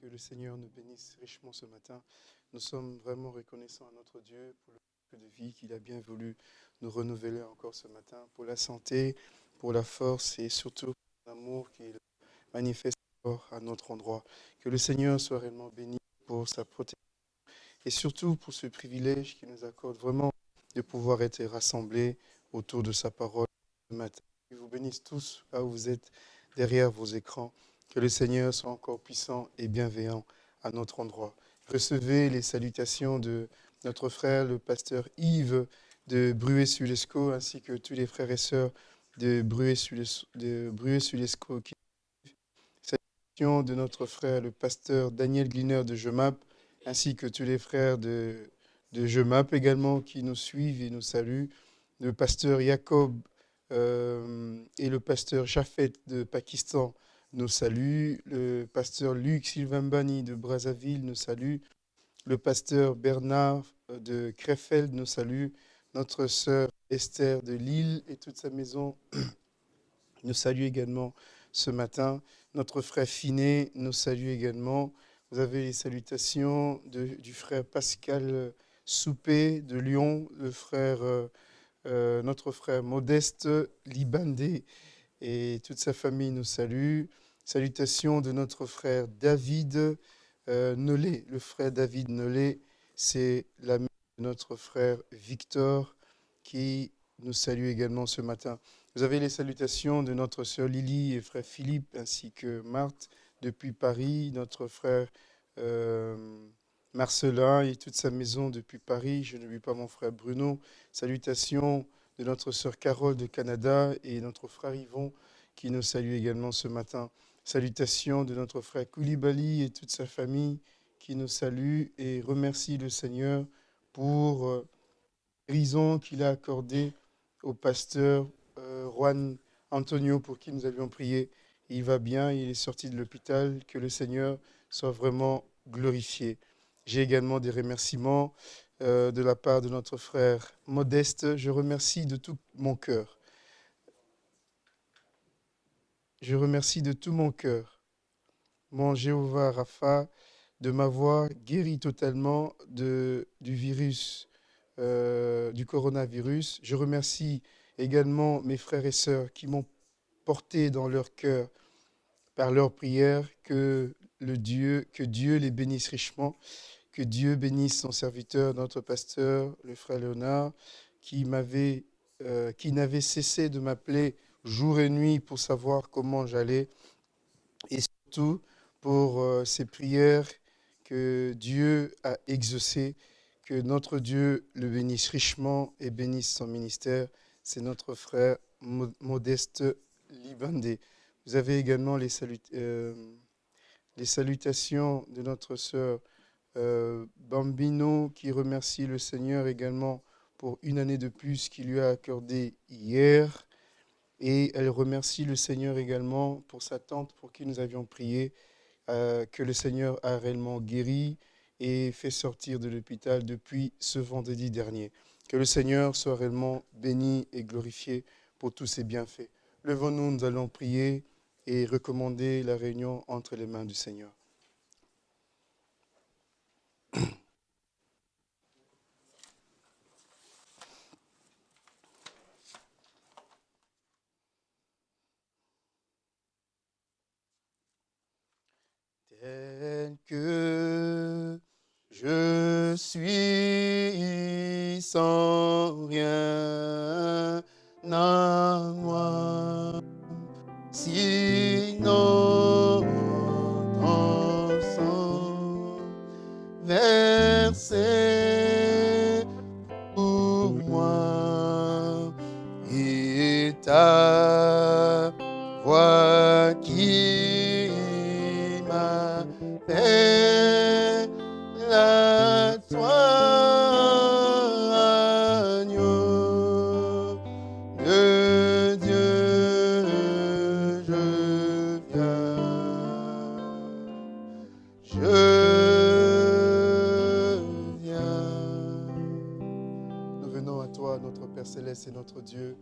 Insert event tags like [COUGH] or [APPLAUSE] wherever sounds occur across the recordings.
que le Seigneur nous bénisse richement ce matin. Nous sommes vraiment reconnaissants à notre Dieu pour le de vie qu'il a bien voulu nous renouveler encore ce matin, pour la santé, pour la force et surtout pour l'amour qu'il manifeste à notre endroit. Que le Seigneur soit réellement béni pour sa protection et surtout pour ce privilège qu'il nous accorde vraiment de pouvoir être rassemblés autour de sa parole ce matin. Qu'il vous bénisse tous là où vous êtes derrière vos écrans. Que le Seigneur soit encore puissant et bienveillant à notre endroit. Recevez les salutations de notre frère, le pasteur Yves de Bruet-Sulesco, ainsi que tous les frères et sœurs de Bruet-Sulesco Salutations de notre frère, le pasteur Daniel Gliner de Jemap, ainsi que tous les frères de, de Jemap également qui nous suivent et nous saluent. Le pasteur Jacob euh, et le pasteur Jafet de Pakistan nous salue. Le pasteur Luc Silvambani de Brazzaville nous salue. Le pasteur Bernard euh, de Krefeld nous salue. Notre sœur Esther de Lille et toute sa maison [CLEARS THROAT] nous salue également ce matin. Notre frère Finet nous salue également. Vous avez les salutations du frère Pascal Soupé de Lyon, le frère, euh, notre frère Modeste Libandé et toute sa famille nous salue. Salutations de notre frère David euh, Nolé. Le frère David Nolé, c'est l'ami de notre frère Victor qui nous salue également ce matin. Vous avez les salutations de notre sœur Lily et frère Philippe, ainsi que Marthe depuis Paris, notre frère euh, Marcelin et toute sa maison depuis Paris. Je n'oublie pas mon frère Bruno. Salutations de notre sœur Carole de Canada et notre frère Yvon qui nous salue également ce matin. Salutations de notre frère Koulibaly et toute sa famille qui nous salue et remercie le Seigneur pour euh, guérison qu'il a accordée au pasteur euh, Juan Antonio pour qui nous avions prié. Il va bien, il est sorti de l'hôpital. Que le Seigneur soit vraiment glorifié. J'ai également des remerciements euh, de la part de notre frère Modeste. Je remercie de tout mon cœur je remercie de tout mon cœur mon Jéhovah Rapha de m'avoir guéri totalement de, du virus, euh, du coronavirus. Je remercie également mes frères et sœurs qui m'ont porté dans leur cœur par leur prière que le Dieu, que Dieu les bénisse richement, que Dieu bénisse son serviteur, notre pasteur, le frère Léonard, qui m'avait, euh, qui n'avait cessé de m'appeler jour et nuit pour savoir comment j'allais et surtout pour euh, prières que Dieu a exaucées, que notre Dieu le bénisse richement et bénisse son ministère. C'est notre frère Modeste Libandé. Vous avez également les, euh, les salutations de notre sœur euh, Bambino qui remercie le Seigneur également pour une année de plus qu'il lui a accordé hier. Et elle remercie le Seigneur également pour sa tante pour qui nous avions prié, euh, que le Seigneur a réellement guéri et fait sortir de l'hôpital depuis ce vendredi dernier. Que le Seigneur soit réellement béni et glorifié pour tous ses bienfaits. Levons-nous, nous allons prier et recommander la réunion entre les mains du Seigneur. C'est notre Dieu.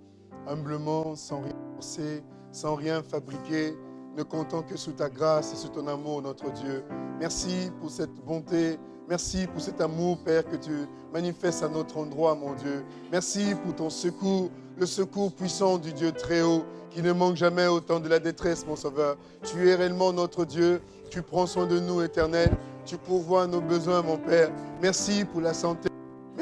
Humblement, sans rien forcer, sans rien fabriquer, ne comptons que sous ta grâce et sous ton amour, notre Dieu. Merci pour cette bonté, merci pour cet amour, Père, que tu manifestes à notre endroit, mon Dieu. Merci pour ton secours, le secours puissant du Dieu très haut, qui ne manque jamais au temps de la détresse, mon Sauveur. Tu es réellement notre Dieu, tu prends soin de nous, éternel, tu pourvois nos besoins, mon Père. Merci pour la santé.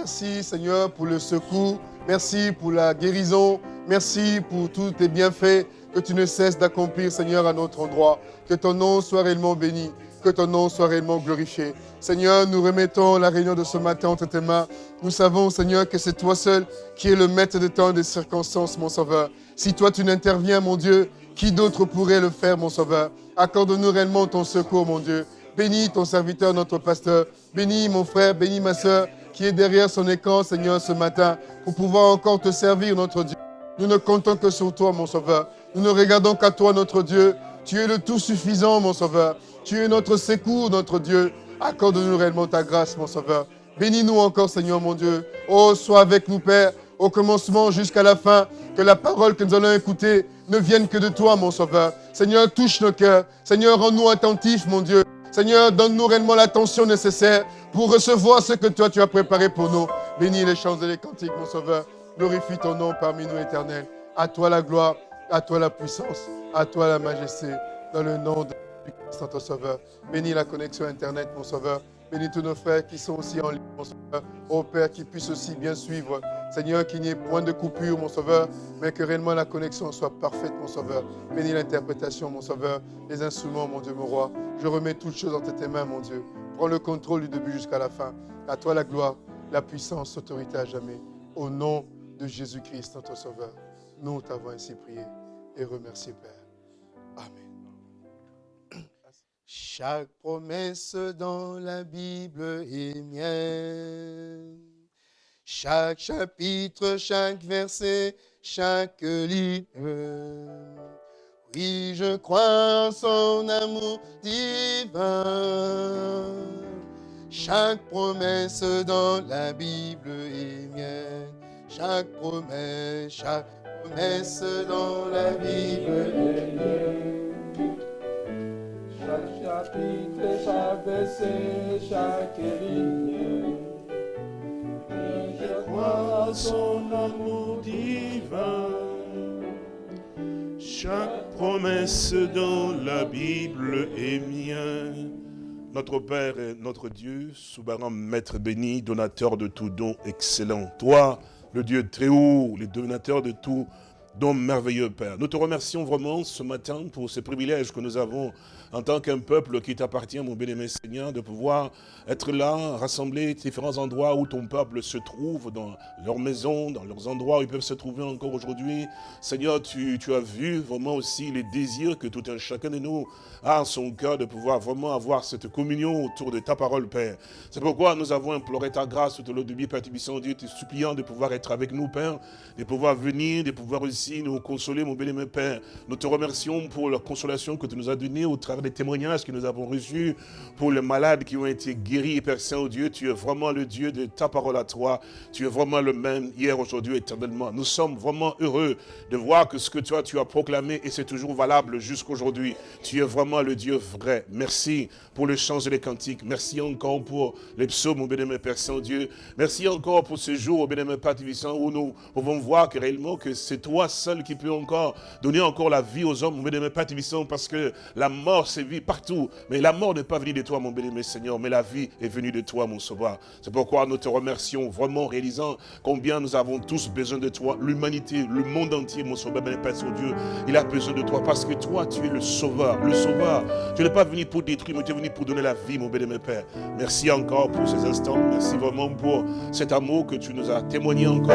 Merci, Seigneur, pour le secours. Merci pour la guérison. Merci pour tous tes bienfaits que tu ne cesses d'accomplir, Seigneur, à notre endroit. Que ton nom soit réellement béni, que ton nom soit réellement glorifié. Seigneur, nous remettons la réunion de ce matin entre tes mains. Nous savons, Seigneur, que c'est toi seul qui es le maître de temps et des circonstances, mon Sauveur. Si toi tu n'interviens, mon Dieu, qui d'autre pourrait le faire, mon Sauveur? Accorde-nous réellement ton secours, mon Dieu. Bénis ton serviteur, notre pasteur. Bénis mon frère, bénis ma soeur qui est derrière son écran, Seigneur, ce matin, pour pouvoir encore te servir, notre Dieu. Nous ne comptons que sur toi, mon Sauveur. Nous ne regardons qu'à toi, notre Dieu. Tu es le tout suffisant, mon Sauveur. Tu es notre secours, notre Dieu. Accorde-nous réellement ta grâce, mon Sauveur. Bénis-nous encore, Seigneur, mon Dieu. Oh, sois avec nous, Père, au commencement jusqu'à la fin. Que la parole que nous allons écouter ne vienne que de toi, mon Sauveur. Seigneur, touche nos cœurs. Seigneur, rends-nous attentifs, mon Dieu. Seigneur, donne-nous réellement l'attention nécessaire pour recevoir ce que toi tu as préparé pour nous. Bénis les chants et les cantiques, mon Sauveur. Glorifie ton nom parmi nous, éternel. À toi la gloire, à toi la puissance, à toi la majesté, dans le nom de Christ, notre Sauveur. Bénis la connexion Internet, mon Sauveur. Bénis tous nos frères qui sont aussi en ligne, mon Sauveur. Père, qui puissent aussi bien suivre. Seigneur, qu'il n'y ait point de coupure, mon Sauveur, mais que réellement la connexion soit parfaite, mon Sauveur. Bénis l'interprétation, mon Sauveur, les instruments, mon Dieu, mon roi. Je remets toutes choses entre tes mains, mon Dieu. Prends le contrôle du début jusqu'à la fin. À toi la gloire, la puissance, l'autorité à jamais. Au nom de Jésus-Christ, notre Sauveur. Nous t'avons ainsi prié et remercié, Père. Chaque promesse dans la Bible est mienne. Chaque chapitre, chaque verset, chaque ligne. Oui, je crois en son amour divin. Chaque promesse dans la Bible est mienne. Chaque promesse, chaque promesse dans la Bible est mienne. Chaque chapitre, chaque verset, chaque ligne. Je crois son amour divin. Chaque promesse dans la Bible est mienne. Notre Père et notre Dieu, souverain Maître béni, donateur de tout don excellent. Toi, le Dieu très haut, le donateur de tout don merveilleux, Père. Nous te remercions vraiment ce matin pour ce privilège que nous avons en tant qu'un peuple qui t'appartient, mon bien-aimé Seigneur, de pouvoir être là, rassembler différents endroits où ton peuple se trouve, dans leurs maisons, dans leurs endroits où ils peuvent se trouver encore aujourd'hui. Seigneur, tu, as vu vraiment aussi les désirs que tout un chacun de nous a en son cœur de pouvoir vraiment avoir cette communion autour de ta parole, Père. C'est pourquoi nous avons imploré ta grâce tout au long du Père Dieu, te suppliant de pouvoir être avec nous, Père, de pouvoir venir, de pouvoir aussi nous consoler, mon bien-aimé Père. Nous te remercions pour la consolation que tu nous as donnée au travers des témoignages que nous avons reçus, pour les malades qui ont été guéris, Père Saint-Dieu, tu es vraiment le Dieu de ta parole à toi. Tu es vraiment le même hier, aujourd'hui, éternellement. Nous sommes vraiment heureux de voir que ce que toi tu as proclamé, et c'est toujours valable jusqu'aujourd'hui. Tu es vraiment le Dieu vrai. Merci pour le chant les cantiques. Merci encore pour les psaumes, au bénémoine Père Saint-Dieu. Merci encore pour ce jour, au bénémoine Père Vissant, où nous pouvons voir que réellement que c'est toi seul qui peux encore donner encore la vie aux hommes, au bénémoine Père Vissant, parce que la mort sévit partout. Mais la mort n'est pas venue de toi, mon bénémoine Seigneur, mais la vie est venue de toi, mon sauveur. C'est pourquoi nous te remercions vraiment, réalisant combien nous avons tous besoin de toi. L'humanité, le monde entier, mon sauveur, bénémoine Père Saint-Dieu, il a besoin de toi, parce que toi, tu es le sauveur, le sauveur. Tu n'es pas venu pour détruire, mais tu es venu pour donner la vie, mon bénémoine Père. Merci encore pour ces instants. Merci vraiment pour cet amour que tu nous as témoigné encore,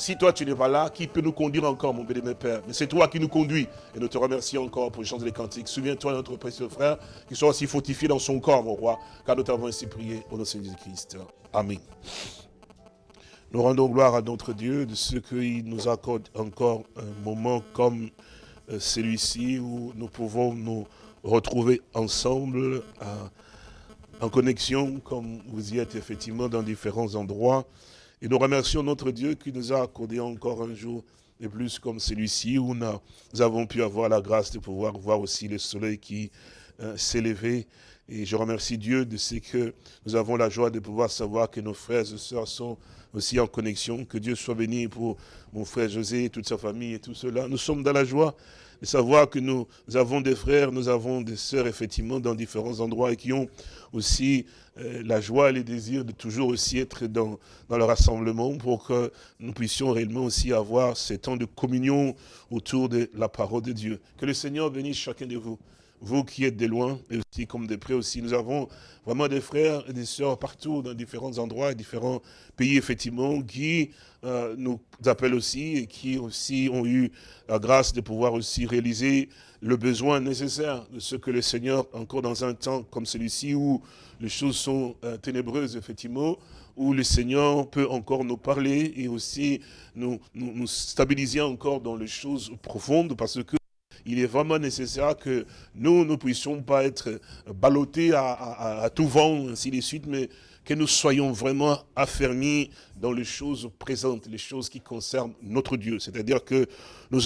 si toi tu n'es pas là, qui peut nous conduire encore, mon béni, Père? Mais c'est toi qui nous conduis. Et nous te remercions encore pour les chants des cantiques. Souviens-toi, notre précieux frère, qui soit aussi fortifié dans son corps, mon roi, car nous t'avons ainsi prié au nom de Jésus-Christ. Amen. Nous rendons gloire à notre Dieu de ce qu'il nous accorde encore un moment comme euh, celui-ci où nous pouvons nous retrouver ensemble en connexion comme vous y êtes effectivement dans différents endroits. Et nous remercions notre Dieu qui nous a accordé encore un jour de plus comme celui-ci où nous avons pu avoir la grâce de pouvoir voir aussi le soleil qui euh, levé. Et je remercie Dieu de ce que nous avons la joie de pouvoir savoir que nos frères et sœurs sont aussi en connexion. Que Dieu soit béni pour mon frère José, toute sa famille et tout cela. Nous sommes dans la joie de savoir que nous avons des frères, nous avons des sœurs, effectivement, dans différents endroits et qui ont aussi euh, la joie et le désir de toujours aussi être dans, dans le rassemblement pour que nous puissions réellement aussi avoir ces temps de communion autour de la parole de Dieu. Que le Seigneur bénisse chacun de vous vous qui êtes de loin, et aussi comme de près aussi. Nous avons vraiment des frères et des sœurs partout, dans différents endroits, différents pays, effectivement, qui euh, nous appellent aussi et qui aussi ont eu la grâce de pouvoir aussi réaliser le besoin nécessaire de ce que le Seigneur, encore dans un temps comme celui-ci, où les choses sont euh, ténébreuses, effectivement, où le Seigneur peut encore nous parler et aussi nous, nous, nous stabiliser encore dans les choses profondes, parce que il est vraiment nécessaire que nous ne puissions pas être ballottés à, tout vent, ainsi de suite, mais que nous soyons vraiment affermis dans les choses présentes, les choses qui concernent notre Dieu. C'est-à-dire que nous,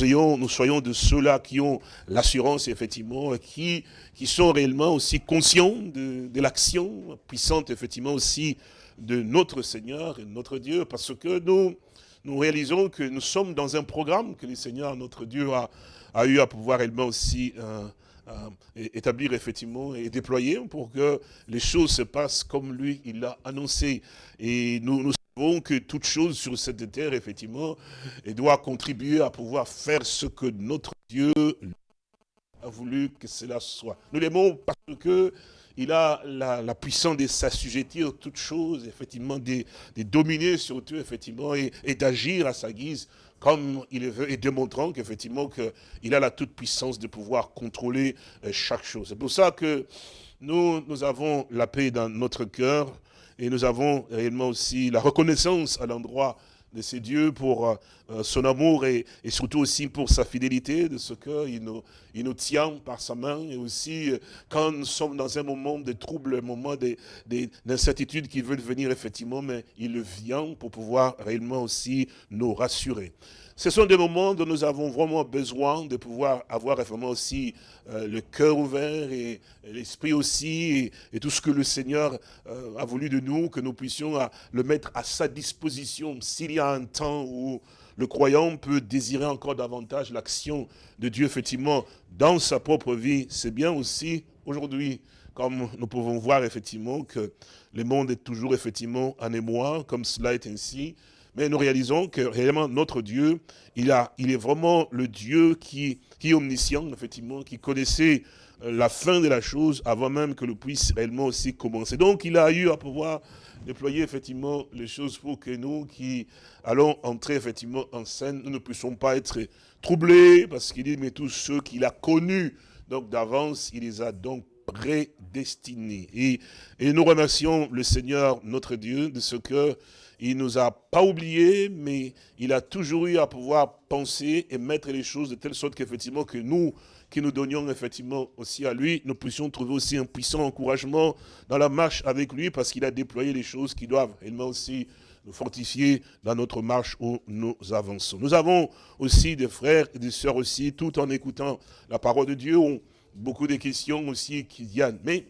soyons de ceux-là qui ont l'assurance, effectivement, qui, qui sont réellement aussi conscients de, de l'action puissante, effectivement, aussi de notre Seigneur et notre Dieu, parce que nous, nous réalisons que nous sommes dans un programme que le Seigneur, notre Dieu, a, a eu à pouvoir également aussi euh, euh, établir effectivement et déployer pour que les choses se passent comme lui, il l'a annoncé. Et nous, nous savons que toute chose sur cette terre, effectivement, doit contribuer à pouvoir faire ce que notre Dieu a voulu que cela soit. Nous l'aimons parce que il a la, puissance de s'assujettir toutes choses, effectivement, de, dominer sur tout, effectivement, et d'agir à sa guise comme il veut, et démontrant qu'effectivement qu'il a la toute-puissance de pouvoir contrôler euh, chaque chose. C'est pour ça que nous, nous avons la paix dans notre cœur et nous avons réellement aussi la reconnaissance à l'endroit de ces dieux pour euh, euh, son amour et, surtout aussi pour sa fidélité, de ce qu'il nous, il nous tient par sa main. Et aussi, euh, quand nous sommes dans un moment de trouble, un moment d'incertitude qui veut venir effectivement, mais il vient pour pouvoir réellement aussi nous rassurer. Ce sont des moments dont nous avons vraiment besoin de pouvoir avoir vraiment aussi euh, le cœur ouvert et, l'esprit aussi, et, tout ce que le Seigneur euh, a voulu de nous, que nous puissions le mettre à sa disposition. S'il y a un temps où le croyant peut désirer encore davantage l'action de Dieu, effectivement, dans sa propre vie, c'est bien aussi aujourd'hui, comme nous pouvons voir effectivement que le monde est toujours effectivement en émoi, comme cela est ainsi, mais nous réalisons que réellement notre Dieu, il, a, il est vraiment le Dieu qui, qui est omniscient, effectivement, qui connaissait euh, la fin de la chose avant même que le puisse réellement aussi commencer. Donc il a eu à pouvoir déployer effectivement les choses pour que nous qui allons entrer effectivement en scène, nous ne puissions pas être troublés, parce qu'il dit, mais tous ceux qu'il a connus, donc d'avance, il les a donc prédestinés. Et, et nous remercions le Seigneur, notre Dieu, de ce que il nous a pas oubliés, mais il a toujours eu à pouvoir penser et mettre les choses de telle sorte qu'effectivement que nous, qui nous donnions effectivement aussi à lui, nous puissions trouver aussi un puissant encouragement dans la marche avec lui, parce qu'il a déployé les choses qui doivent réellement aussi nous fortifier dans notre marche où nous avançons. Nous avons aussi des frères et des sœurs aussi, tout en écoutant la parole de Dieu, ont beaucoup de questions aussi qui viennent. Mais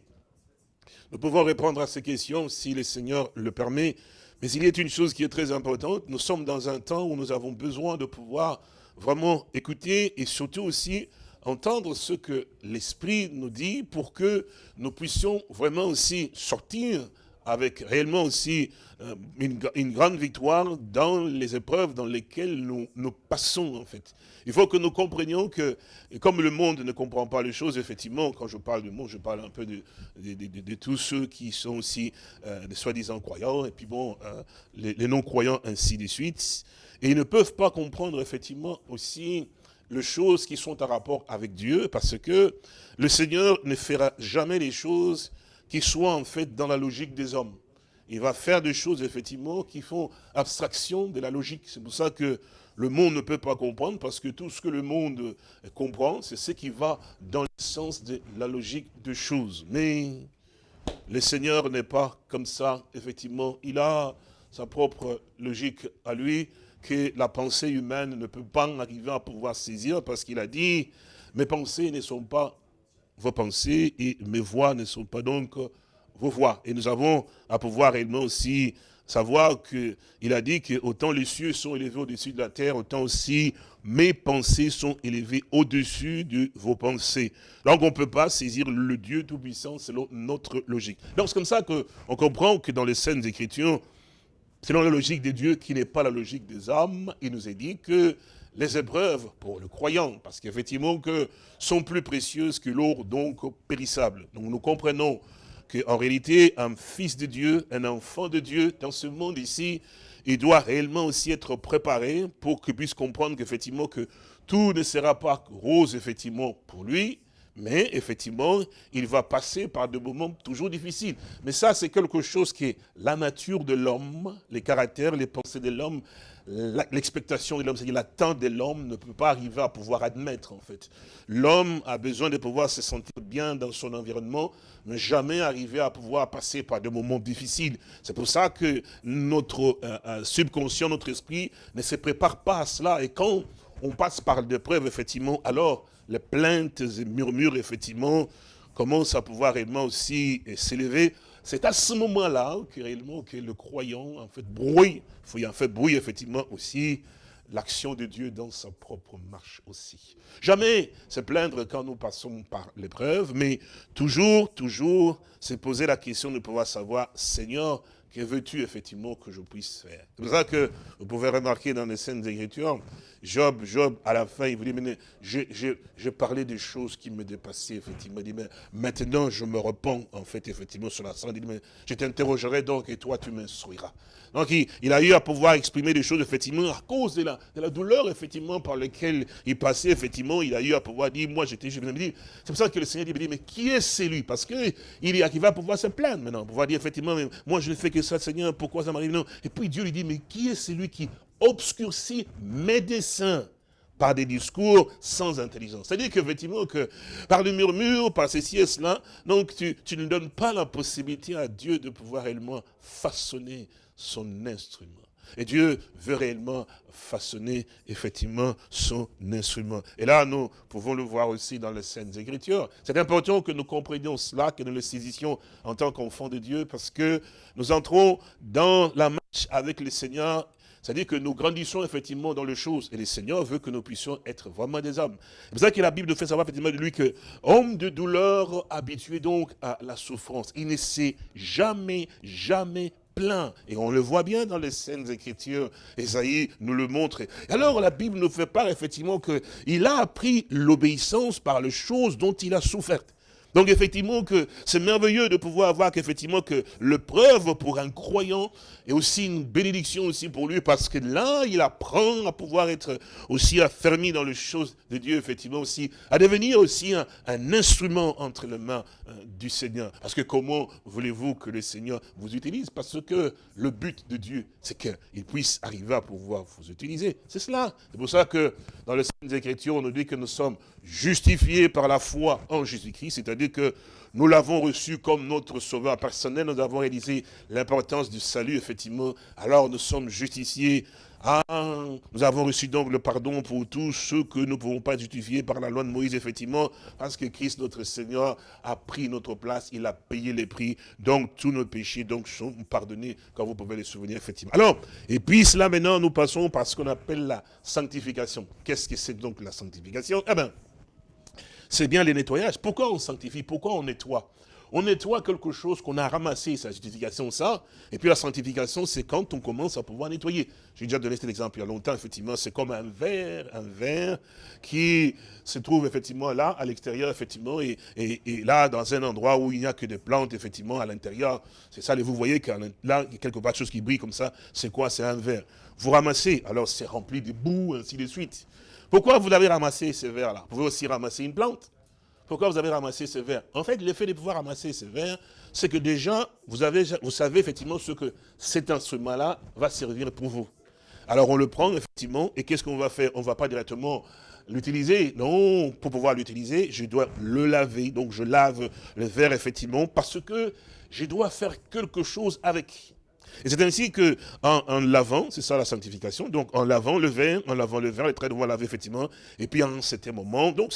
nous pouvons répondre à ces questions si le Seigneur le permet, mais il y a une chose qui est très importante, nous sommes dans un temps où nous avons besoin de pouvoir vraiment écouter et surtout aussi entendre ce que l'Esprit nous dit pour que nous puissions vraiment aussi sortir avec réellement aussi euh, une, grande victoire dans les épreuves dans lesquelles nous, passons en fait. Il faut que nous comprenions que, comme le monde ne comprend pas les choses, effectivement, quand je parle du monde, je parle un peu de, tous ceux qui sont aussi euh, des soi-disant croyants, et puis bon, euh, les, les non-croyants ainsi de suite. Et ils ne peuvent pas comprendre effectivement aussi les choses qui sont en rapport avec Dieu, parce que le Seigneur ne fera jamais les choses qui soient en fait dans la logique des hommes. il va faire des choses, effectivement, qui font abstraction de la logique. C'est pour ça que le monde ne peut pas comprendre, parce que tout ce que le monde comprend, c'est ce qui va dans le sens de la logique de choses. Mais le Seigneur n'est pas comme ça, effectivement. Il a sa propre logique à lui, que la pensée humaine ne peut pas arriver à pouvoir saisir, parce qu'il a dit, mes pensées ne sont pas vos pensées, et mes voix ne sont pas donc vos voix. Et nous avons à pouvoir réellement aussi savoir qu'il a dit que autant les cieux sont élevés au-dessus de la terre, autant aussi mes pensées sont élevées au-dessus de vos pensées. Donc on ne peut pas saisir le Dieu Tout-Puissant selon notre logique. Donc c'est comme ça qu'on comprend que dans les scènes Écritures, selon la logique de Dieu qui n'est pas la logique des hommes, il nous est dit que les épreuves pour le croyant, parce qu'effectivement que sont plus précieuses que l'or donc périssable. Donc nous comprenons qu'en réalité, un fils de Dieu, un enfant de Dieu, dans ce monde ici, il doit réellement aussi être préparé pour qu'il puisse comprendre qu'effectivement que tout ne sera pas rose effectivement pour lui, mais effectivement, il va passer par des moments toujours difficiles. Mais ça, c'est quelque chose qui est la nature de l'homme, les caractères, les pensées de l'homme, l'expectation de l'homme, c'est-à-dire l'attente de l'homme ne peut pas arriver à pouvoir admettre en fait. L'homme a besoin de pouvoir se sentir bien dans son environnement, mais jamais arriver à pouvoir passer par des moments difficiles. C'est pour ça que notre euh, euh, subconscient, notre esprit ne se prépare pas à cela. Et quand on passe par des preuves, effectivement, alors les plaintes et murmures, effectivement, commencent à pouvoir réellement aussi s'élever c'est à ce moment-là que réellement que le croyant en fait brouille, il en fait brouille effectivement aussi l'action de Dieu dans sa propre marche aussi. Jamais se plaindre quand nous passons par l'épreuve, mais toujours, toujours se poser la question de pouvoir savoir, Seigneur, que veux-tu effectivement que je puisse faire? C'est pour ça que vous pouvez remarquer dans les scènes d'écriture, Job, Job, à la fin, il vous dit, mais j'ai parlé des choses qui me dépassaient, effectivement. Il dit, mais maintenant, je me repens, en fait, effectivement, sur la scène. Il dit, mais je t'interrogerai donc, et toi, tu m'instruiras. Donc, il, a eu à pouvoir exprimer des choses, effectivement, à cause de la, de la douleur, effectivement, par laquelle il passait, effectivement, il a eu à pouvoir dire, moi, j'étais, me C'est pour ça que le Seigneur dit, mais qui est celui Parce qu'il il va pouvoir se plaindre maintenant, pouvoir dire, effectivement, mais moi, je ne fais que ça, Seigneur, pourquoi ça m'arrive? Non. Et puis Dieu lui dit, mais qui est celui qui obscurcit mes desseins par des discours sans intelligence? C'est-à-dire qu'effectivement, que par le murmure, par ceci et cela, donc tu, tu, ne donnes pas la possibilité à Dieu de pouvoir réellement façonner son instrument. Et Dieu veut réellement façonner effectivement son instrument. Et là, nous pouvons le voir aussi dans les Saintes Écritures. C'est important que nous comprenions cela, que nous le saisissions en tant qu'enfants de Dieu, parce que nous entrons dans la marche avec le Seigneur c'est-à-dire que nous grandissons effectivement dans les choses. Et le Seigneur veut que nous puissions être vraiment des hommes. C'est pour ça que la Bible nous fait savoir effectivement de lui que, homme de douleur, habitué donc à la souffrance, il ne s'est jamais, jamais Et on le voit bien dans les scènes écritures. Esaïe nous le montre. Et alors la Bible nous fait part effectivement qu'il a appris l'obéissance par les choses dont il a souffert. Donc effectivement que c'est merveilleux de pouvoir voir qu'effectivement que le preuve pour un croyant est aussi une bénédiction aussi pour lui parce que là il apprend à pouvoir être aussi affermi dans les choses de Dieu effectivement aussi, à devenir aussi un, instrument entre les mains euh, du Seigneur. Parce que comment voulez-vous que le Seigneur vous utilise? Parce que le but de Dieu c'est qu'il puisse arriver à pouvoir vous utiliser. C'est cela. C'est pour ça que dans les Saintes Écritures on nous dit que nous sommes justifiés par la foi en Jésus-Christ, c'est-à-dire que nous l'avons reçu comme notre sauveur personnel, nous avons réalisé l'importance du salut, effectivement, alors nous sommes justiciés. Ah, nous avons reçu donc le pardon pour tous ceux que nous ne pouvons pas justifier par la loi de Moïse, effectivement, parce que Christ, notre Seigneur, a pris notre place, il a payé les prix, donc tous nos péchés donc sont pardonnés, quand vous pouvez les souvenir, effectivement. Alors, et puis cela maintenant, nous passons par ce qu'on appelle la sanctification. Qu'est-ce que c'est donc la sanctification? Eh bien, c'est bien les nettoyages. Pourquoi on sanctifie? Pourquoi on nettoie? On nettoie quelque chose qu'on a ramassé, sa justification, ça. Et puis la sanctification, c'est quand on commence à pouvoir nettoyer. J'ai déjà donné cet exemple il y a longtemps, effectivement. C'est comme un verre, un verre qui se trouve effectivement là, à l'extérieur, effectivement, et, là, dans un endroit où il n'y a que des plantes, effectivement, à l'intérieur. C'est ça, et vous voyez que là, y a quelque part de choses qui brillent comme ça. C'est quoi? C'est un verre. Vous ramassez, alors c'est rempli de boue, ainsi de suite. Pourquoi vous avez ramassé ces verres-là Vous pouvez aussi ramasser une plante. pourquoi vous avez ramassé ce verre? En fait, l'effet de pouvoir ramasser ce verre, c'est que déjà, vous, vous savez effectivement ce que cet instrument-là va servir pour vous. Alors on le prend effectivement, et qu'est-ce qu'on va faire? On ne va pas directement l'utiliser. Non, pour pouvoir l'utiliser, je dois le laver. Donc je lave le verre effectivement, parce que je dois faire quelque chose avec. Et c'est ainsi que, en, lavant, c'est ça la sanctification, donc en lavant le verre, en lavant le verre, les traits doivent laver effectivement, et puis en certain moment, donc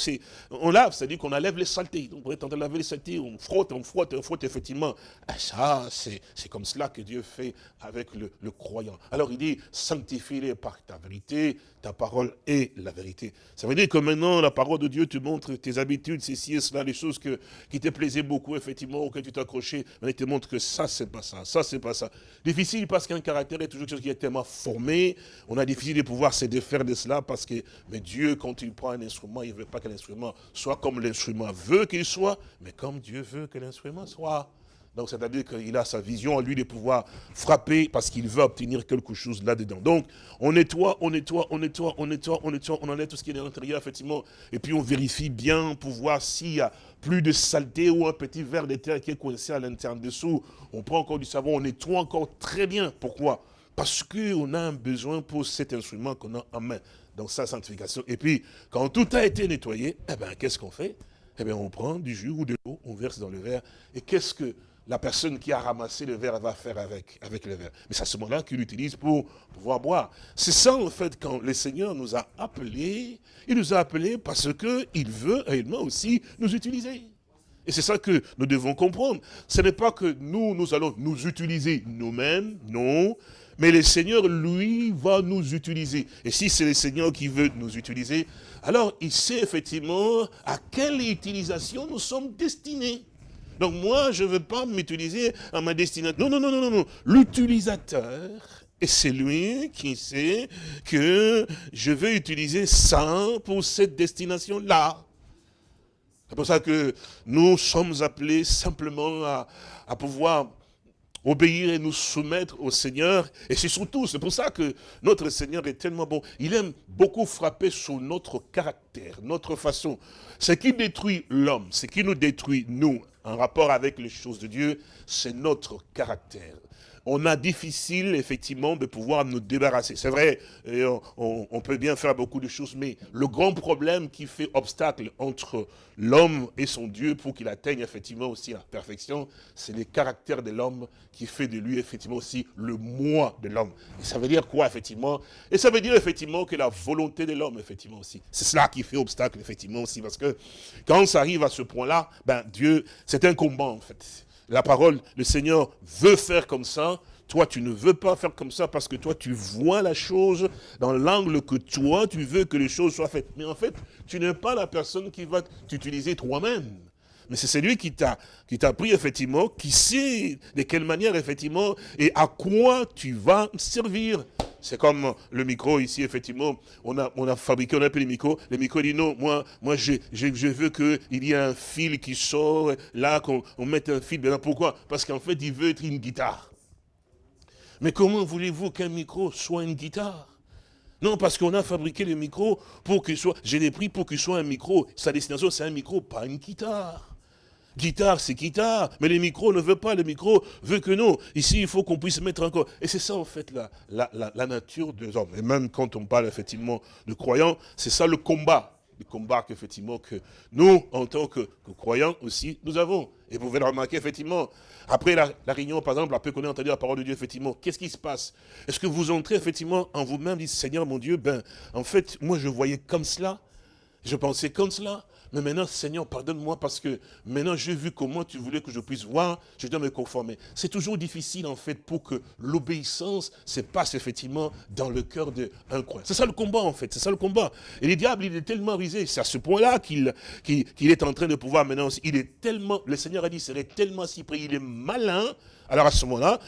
on lave, c'est-à-dire qu'on enlève les saletés, donc on est en train de laver les saletés, on frotte, on frotte, on frotte effectivement. Et ça, c'est comme cela que Dieu fait avec le, croyant. Alors il dit, sanctifie-les par ta vérité, ta parole est la vérité. Ça veut dire que maintenant, la parole de Dieu te montre tes habitudes, ceci et cela, les choses que, qui te plaisaient beaucoup, effectivement, auxquelles tu t'accrochais, mais il te montre que ça, c'est pas ça, ça, c'est pas ça. Difficile parce qu'un caractère est toujours quelque chose qui est tellement formé, on a difficile de pouvoir se défaire de cela parce que, mais Dieu, quand il prend un instrument, il ne veut pas que l'instrument soit comme l'instrument veut qu'il soit, mais comme Dieu veut que l'instrument soit. Donc, c'est-à-dire qu'il a sa vision en lui de pouvoir frapper parce qu'il veut obtenir quelque chose là-dedans. Donc, on nettoie, on nettoie, on nettoie, on nettoie, on nettoie, on enlève tout ce qui est à l'intérieur, effectivement. Et puis, on vérifie bien pour voir s'il y a plus de saleté ou un petit verre de terre qui est coincé à l'intérieur dessous. On prend encore du savon, on nettoie encore très bien. Pourquoi? Parce qu'on a un besoin pour cet instrument qu'on a en main, dans sa sanctification. Et puis, quand tout a été nettoyé, eh bien, qu'est-ce qu'on fait? Eh bien, on prend du jus ou de l'eau, on verse dans le verre. Et qu'est-ce que la personne qui a ramassé le verre va faire avec, le verre. Mais c'est à ce moment-là qu'il l'utilise pour pouvoir boire. C'est ça, en fait, quand le Seigneur nous a appelés, il nous a appelés parce qu'il veut réellement aussi nous utiliser. Et c'est ça que nous devons comprendre. Ce n'est pas que nous, nous allons nous utiliser nous-mêmes, non. Mais le Seigneur, lui, va nous utiliser. Et si c'est le Seigneur qui veut nous utiliser, alors il sait effectivement à quelle utilisation nous sommes destinés. Donc moi, je ne veux pas m'utiliser à ma destination. Non, non, non, non, non. L'utilisateur, et c'est lui qui sait que je vais utiliser ça pour cette destination-là. C'est pour ça que nous sommes appelés simplement à, à pouvoir obéir et nous soumettre au Seigneur. Et c'est surtout, c'est pour ça que notre Seigneur est tellement bon. Il aime beaucoup frapper sur notre caractère, notre façon. Ce qui détruit l'homme, ce qui nous détruit, nous, en rapport avec les choses de Dieu, c'est notre caractère on a difficile, effectivement, de pouvoir nous débarrasser. C'est vrai, on, peut bien faire beaucoup de choses, mais le grand problème qui fait obstacle entre l'homme et son Dieu pour qu'il atteigne effectivement aussi la perfection, c'est le caractère de l'homme qui fait de lui effectivement aussi le moi de l'homme. Et ça veut dire quoi, effectivement? Et ça veut dire effectivement que la volonté de l'homme, effectivement aussi. C'est cela qui fait obstacle, effectivement aussi, parce que quand ça arrive à ce point-là, ben Dieu, c'est un combat, en fait la parole, le Seigneur veut faire comme ça, toi, tu ne veux pas faire comme ça parce que toi, tu vois la chose dans l'angle que toi, tu veux que les choses soient faites. Mais en fait, tu n'es pas la personne qui va t'utiliser toi-même. Mais c'est celui qui t'a qui t'a pris, effectivement, qui sait de quelle manière, effectivement, et à quoi tu vas servir. C'est comme le micro ici, effectivement, on a, on a fabriqué, on a appelé les micros. Le micro dit non, moi, moi je, je, je veux qu'il y ait un fil qui sort, là, qu'on mette un fil. Pourquoi? Parce qu'en fait, il veut être une guitare. Mais comment voulez-vous qu'un micro soit une guitare? Non, parce qu'on a fabriqué le micro pour qu'il soit, j'ai les pris pour qu'il soit un micro. Sa destination, c'est un micro, pas une guitare. Guitare, c'est guitare, mais les micros ne veut pas, le micro veut que non. Ici, il faut qu'on puisse mettre encore. Et c'est ça, en fait, la, la, nature des hommes. Et même quand on parle, effectivement, de croyants, c'est ça le combat. Le combat qu'effectivement, que nous, en tant que, croyants aussi, nous avons. Et vous pouvez le remarquer, effectivement, après la, réunion, par exemple, après qu'on ait entendu la parole de Dieu, effectivement, qu'est-ce qui se passe? Est-ce que vous entrez, effectivement, en vous-même, dites, Seigneur, mon Dieu, ben, en fait, moi, je voyais comme cela, je pensais comme cela, mais maintenant, Seigneur, pardonne-moi parce que maintenant j'ai vu comment tu voulais que je puisse voir, je dois me conformer. C'est toujours difficile en fait pour que l'obéissance se passe effectivement dans le cœur d'un croyant. C'est ça le combat en fait, c'est ça le combat. Et le diable, il est tellement risé, c'est à ce point-là qu'il est en train de pouvoir maintenant, il est tellement, le Seigneur a dit, serait tellement si près, il est malin. Alors à ce moment-là,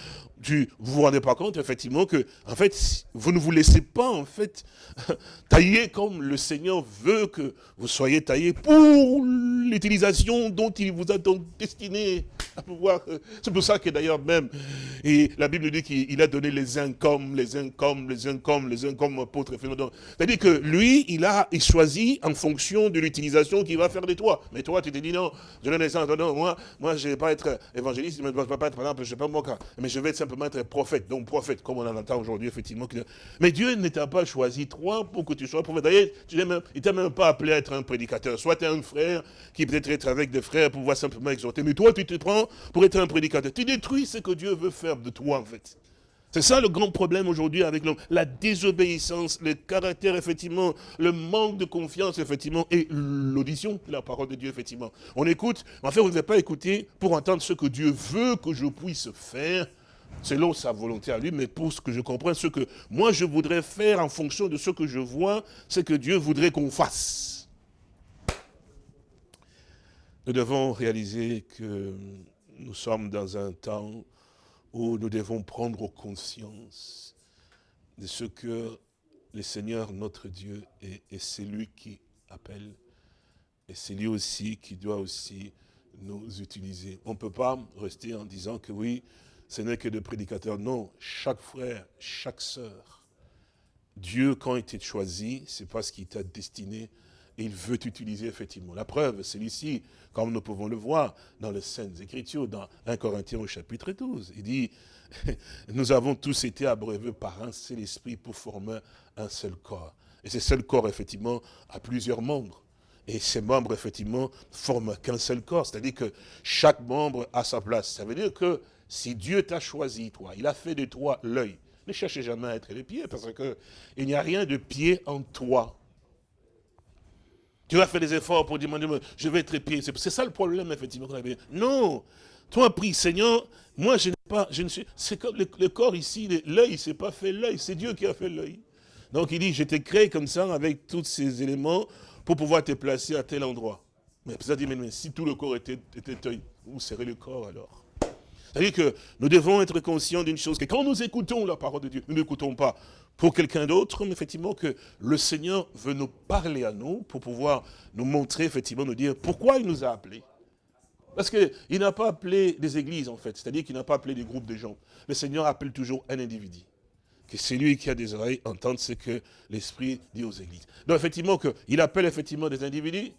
vous vous rendez pas compte, effectivement, que, en fait, vous ne vous laissez pas, en fait, [LAUGHS] tailler comme le Seigneur veut que vous soyez taillés pour l'utilisation dont il vous a donc destiné à pouvoir. Euh, c'est pour ça que d'ailleurs même, et la Bible dit qu'il a donné les uns comme, les uns comme, les uns comme, les uns comme apôtres. C'est-à-dire que lui, il a il choisit en fonction de l'utilisation qu'il va faire de toi. Mais toi, tu te dis non, je donne les non, moi, moi, je ne vais pas être évangéliste, je ne vais pas être, par exemple, sais pas cas, mais je vais simplement être prophète. Donc prophète, comme on en entend aujourd'hui, effectivement. Mais Dieu ne t'a pas choisi toi pour que tu sois prophète. D'ailleurs, il ne t'a même pas appelé à être un prédicateur. Soit tu es un frère qui peut-être être avec des frères pour pouvoir simplement exhorter. Mais toi, tu te prends pour être un prédicateur. Tu détruis ce que Dieu veut faire de toi, en fait. C'est ça le grand problème aujourd'hui avec l'homme. La désobéissance, le caractère, effectivement, le manque de confiance, effectivement, et l'audition de la parole de Dieu, effectivement. On écoute, mais en fait, on ne veut pas écouter pour entendre ce que Dieu veut que je puisse faire, selon sa volonté à lui, mais pour ce que je comprends, ce que moi je voudrais faire en fonction de ce que je vois, c'est que Dieu voudrait qu'on fasse. Nous devons réaliser que nous sommes dans un temps où nous devons prendre conscience de ce que le Seigneur, notre Dieu, est, et c'est lui qui appelle, et c'est lui aussi qui doit aussi nous utiliser. On ne peut pas rester en disant que oui, ce n'est que des prédicateurs. Non, chaque frère, chaque sœur, Dieu, quand il t'a choisi, c'est parce qu'il t'a destiné il veut t'utiliser effectivement. La preuve, c'est ici, comme nous pouvons le voir dans les Saintes Écritures, dans 1 Corinthiens au chapitre 12. Il dit, [LAUGHS] nous avons tous été abreuvés par un seul esprit pour former un seul corps. Et ce seul corps, effectivement, a plusieurs membres. Et ces membres, effectivement, forment qu'un seul corps. C'est-à-dire que chaque membre a sa place. Ça veut dire que si Dieu t'a choisi, toi, il a fait de toi l'œil. Ne cherchez jamais à être les pieds, parce qu'il n'y a rien de pied en toi. Tu vas faire des efforts pour dire, je vais être pied. C'est ça le problème, effectivement. Non Toi, prie, Seigneur, moi, je n'ai pas, je ne suis, c'est comme le, corps ici, l'œil, c'est pas fait l'œil, c'est Dieu qui a fait l'œil. Donc il dit, je t'ai créé comme ça, avec tous ces éléments, pour pouvoir te placer à tel endroit. Mais ça dit, mais, si tout le corps était, était œil, où serait le corps alors? C'est-à-dire que nous devons être conscients d'une chose, que quand nous écoutons la parole de Dieu, nous n'écoutons pas pour quelqu'un d'autre, mais effectivement que le Seigneur veut nous parler à nous pour pouvoir nous montrer, effectivement, nous dire pourquoi il nous a appelés. Parce qu'il n'a pas appelé des églises, en fait, c'est-à-dire qu'il n'a pas appelé des groupes de gens. Le Seigneur appelle toujours un individu. Que c'est lui qui a des oreilles entendre ce que l'Esprit dit aux églises. Donc, effectivement, il appelle effectivement des individus,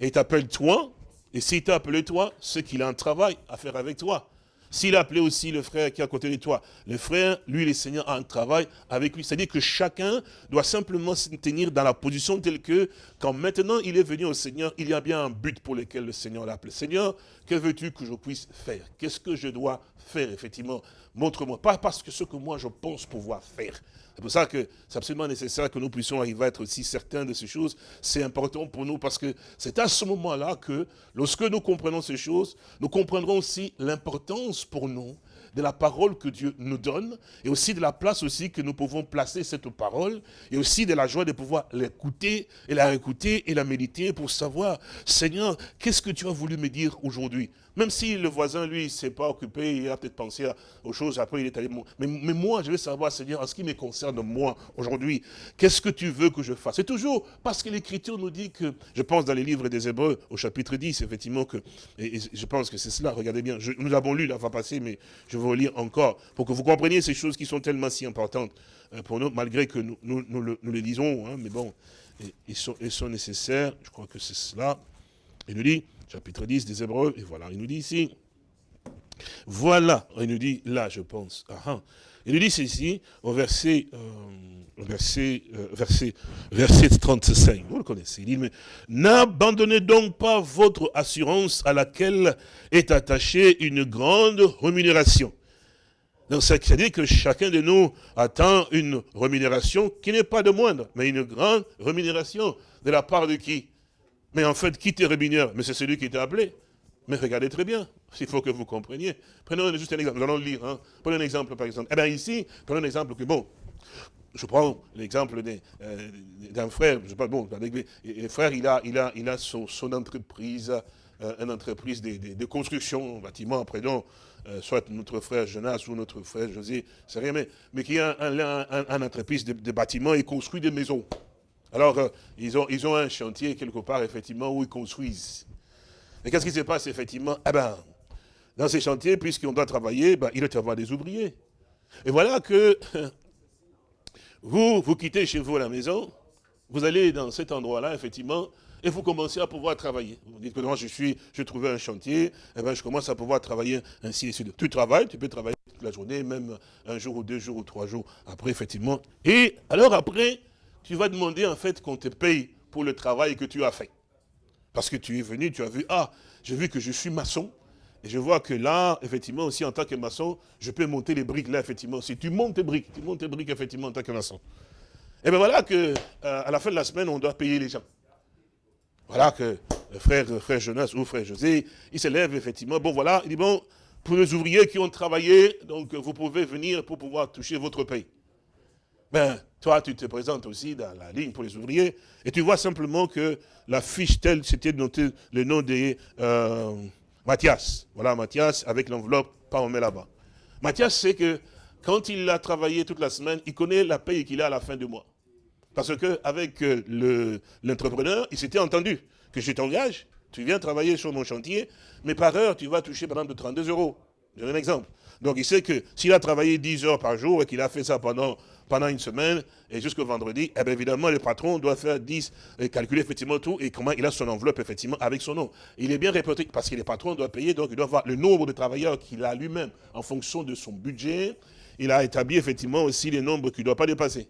et il t'appelle toi, et s'il t'a appelé toi, c'est qu'il a un travail à faire avec toi. S'il a appelé aussi le frère qui est à côté de toi, le frère, lui, le Seigneur a un travail avec lui. C'est-à-dire que chacun doit simplement se tenir dans la position telle que, quand maintenant il est venu au Seigneur, il y a bien un but pour lequel le Seigneur l'a appelé. Seigneur, que veux-tu que je puisse faire? Qu'est-ce que je dois faire, effectivement? Montre-moi. Pas parce que ce que moi je pense pouvoir faire. C'est pour ça que c'est absolument nécessaire que nous puissions arriver à être aussi certains de ces choses. C'est important pour nous parce que c'est à ce moment-là que, lorsque nous comprenons ces choses, nous comprendrons aussi l'importance pour nous de la parole que Dieu nous donne, et aussi de la place aussi que nous pouvons placer cette parole, et aussi de la joie de pouvoir l'écouter, et la réécouter, et la méditer pour savoir, Seigneur, qu'est-ce que tu as voulu me dire aujourd'hui? Même si le voisin, lui, ne s'est pas occupé, il a peut-être pensé aux choses, après il est allé... Mais, moi, je veux savoir, Seigneur, en ce qui me concerne, moi, aujourd'hui, qu'est-ce que tu veux que je fasse? C'est toujours parce que l'Écriture nous dit que, je pense dans les livres des Hébreux, au chapitre 10, effectivement, que, et, je pense que c'est cela, regardez bien, nous l'avons lu la fois passée, mais je vais vous lire encore, pour que vous compreniez ces choses qui sont tellement si importantes euh, pour nous, malgré que nous, nous, le, nous lisons, hein, mais bon, ils sont, ils sont nécessaires, je crois que c'est cela. Il nous dit, chapitre 10 des Hébreux, et voilà, il nous dit ici, voilà, il nous dit là, je pense, ah, ah. il nous dit ceci, au verset, euh, euh, verset, verset 35, vous le connaissez, il dit, mais n'abandonnez donc pas votre assurance à laquelle est attachée une grande rémunération. Donc, c'est-à-dire que chacun de nous attend une rémunération qui n'est pas de moindre, mais une grande rémunération. De la part de qui? Mais en fait, qui te rémunère Mais c'est celui qui t'a appelé. Mais regardez très bien, il faut que vous compreniez. Prenons juste un exemple, nous allons lire. Hein. Prenons un exemple, par exemple. Eh bien ici, prenons un exemple que, bon, je prends l'exemple euh, d'un frère, je pas, bon, le frère, il a, il a, il a son, entreprise, euh, une entreprise de, construction, bâtiment, prenons euh, soit notre frère Jonas ou notre frère José, c'est rien, mais, mais qui a un, entreprise de, bâtiments et construit des maisons. Alors, ils, ont, un chantier quelque part, effectivement, où ils construisent. Mais qu'est-ce qui se passe, effectivement? Eh ben, dans ces chantiers, puisqu'on doit travailler, ben, il doit y avoir des ouvriers. Et voilà que [LAUGHS] vous, vous quittez chez vous à la maison, vous allez dans cet endroit-là, effectivement, et vous commencez à pouvoir travailler. Vous dites que moi, je suis, je trouvais un chantier, et eh ben, je commence à pouvoir travailler ainsi et suite. Tu travailles, tu peux travailler toute la journée, même un jour ou deux jours ou trois jours après, effectivement. Et alors après, tu vas demander en fait qu'on te paye pour le travail que tu as fait. Parce que tu es venu, tu as vu, ah, j'ai vu que je suis maçon, et je vois que là, effectivement, aussi en tant que maçon, je peux monter les briques là, effectivement. Si tu montes tes briques, tu montes tes briques, effectivement, en tant que maçon. Et bien voilà que euh, à la fin de la semaine, on doit payer les gens. Voilà que le frère, frère Jonas ou frère José, il s'élève effectivement. Bon voilà, il dit bon, pour les ouvriers qui ont travaillé, donc vous pouvez venir pour pouvoir toucher votre paye. Ben, toi, tu te présentes aussi dans la ligne pour les ouvriers, et tu vois simplement que la fiche telle, c'était noté le nom de euh, Mathias. Voilà, Mathias, avec l'enveloppe, pas on met là-bas. Mathias sait que quand il a travaillé toute la semaine, il connaît la paye qu'il a à la fin du mois. Parce qu'avec euh, l'entrepreneur, il s'était entendu que je t'engage, tu viens travailler sur mon chantier, mais par heure, tu vas toucher par exemple 32 euros. Je donne un exemple. Donc il sait que s'il a travaillé 10 heures par jour et qu'il a fait ça pendant, pendant une semaine et jusqu'au vendredi, eh bien évidemment, le patron doit faire 10, et calculer effectivement tout et comment il a son enveloppe effectivement avec son nom. Il est bien répertorié parce que le patron doit payer, donc il doit voir le nombre de travailleurs qu'il a lui-même en fonction de son budget. Il a établi effectivement aussi les nombres qu'il ne doit pas dépasser.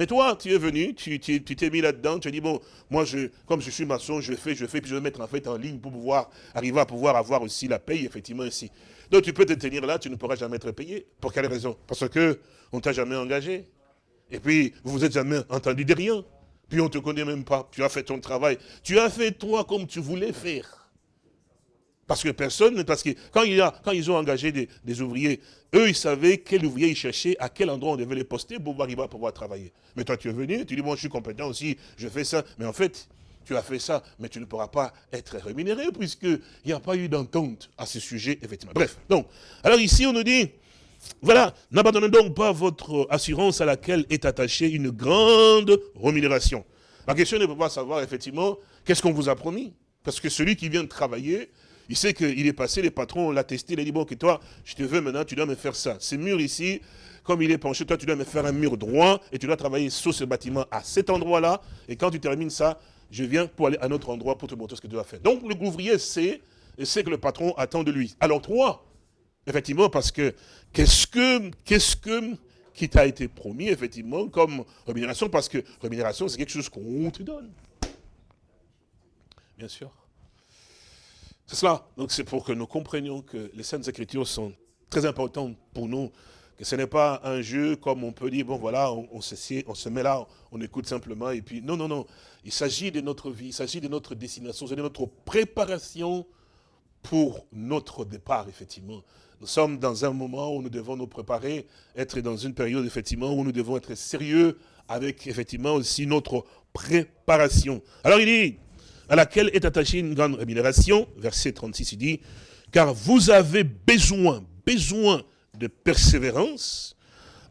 Mais toi, tu es venu, tu t'es mis là-dedans, tu as dit, bon, moi, comme je suis maçon, je fais, je fais, puis je vais mettre en fait en ligne pour pouvoir arriver à pouvoir avoir aussi la paye, effectivement, ici. Donc, tu peux te tenir là, tu ne pourras jamais être payé. Pour quelle raison? Parce que on t'a jamais engagé. Et puis, vous vous êtes jamais entendu de rien. Puis, on ne te connaît même pas. Tu as fait ton travail. Tu as fait toi comme tu voulais faire. Parce que personne, parce que quand, il ils ont engagé des, ouvriers, eux, ils savaient quel ouvrier ils cherchaient, à quel endroit on devait les poster pour pouvoir arriver à pouvoir travailler. Mais toi, tu es venu, tu dis, bon, je suis compétent aussi, je fais ça. Mais en fait, tu as fait ça, mais tu ne pourras pas être rémunéré, puisqu'il n'y a pas eu d'entente à ce sujet, effectivement. Bref, donc, alors ici, on nous dit, voilà, n'abandonnez donc pas votre assurance à laquelle est attachée une grande rémunération. La question n'est pas savoir, effectivement, qu'est-ce qu'on vous a promis? Parce que celui qui vient de travailler, il sait qu'il est passé, les patrons l'a testé, il a dit, bon, que toi, je te veux maintenant, tu dois me faire ça. Ce mur ici, comme il est penché, toi, tu dois me faire un mur droit, et tu dois travailler sur ce bâtiment à cet endroit-là, et quand tu termines ça, je viens pour aller à un autre endroit pour te montrer ce que tu dois faire. Donc, le ouvrier sait, et sait que le patron attend de lui. Alors, toi, effectivement, parce que, qu'est-ce que, qu'est-ce que, qui t'a été promis, effectivement, comme rémunération, parce que rémunération, c'est quelque chose qu'on te donne. Bien sûr. C'est cela. Donc c'est pour que nous comprenions que les Saintes Écritures sont très importantes pour nous, que ce n'est pas un jeu comme on peut dire, bon voilà, on, se, on se met là, on écoute simplement, et puis non, non, non. Il s'agit de notre vie, il s'agit de notre destination, de notre préparation pour notre départ, effectivement. Nous sommes dans un moment où nous devons nous préparer, être dans une période, effectivement, où nous devons être sérieux avec, effectivement, aussi notre préparation. Alors il dit, à laquelle est attachée une grande rémunération. Verset 36, il dit, car vous avez besoin, besoin de persévérance,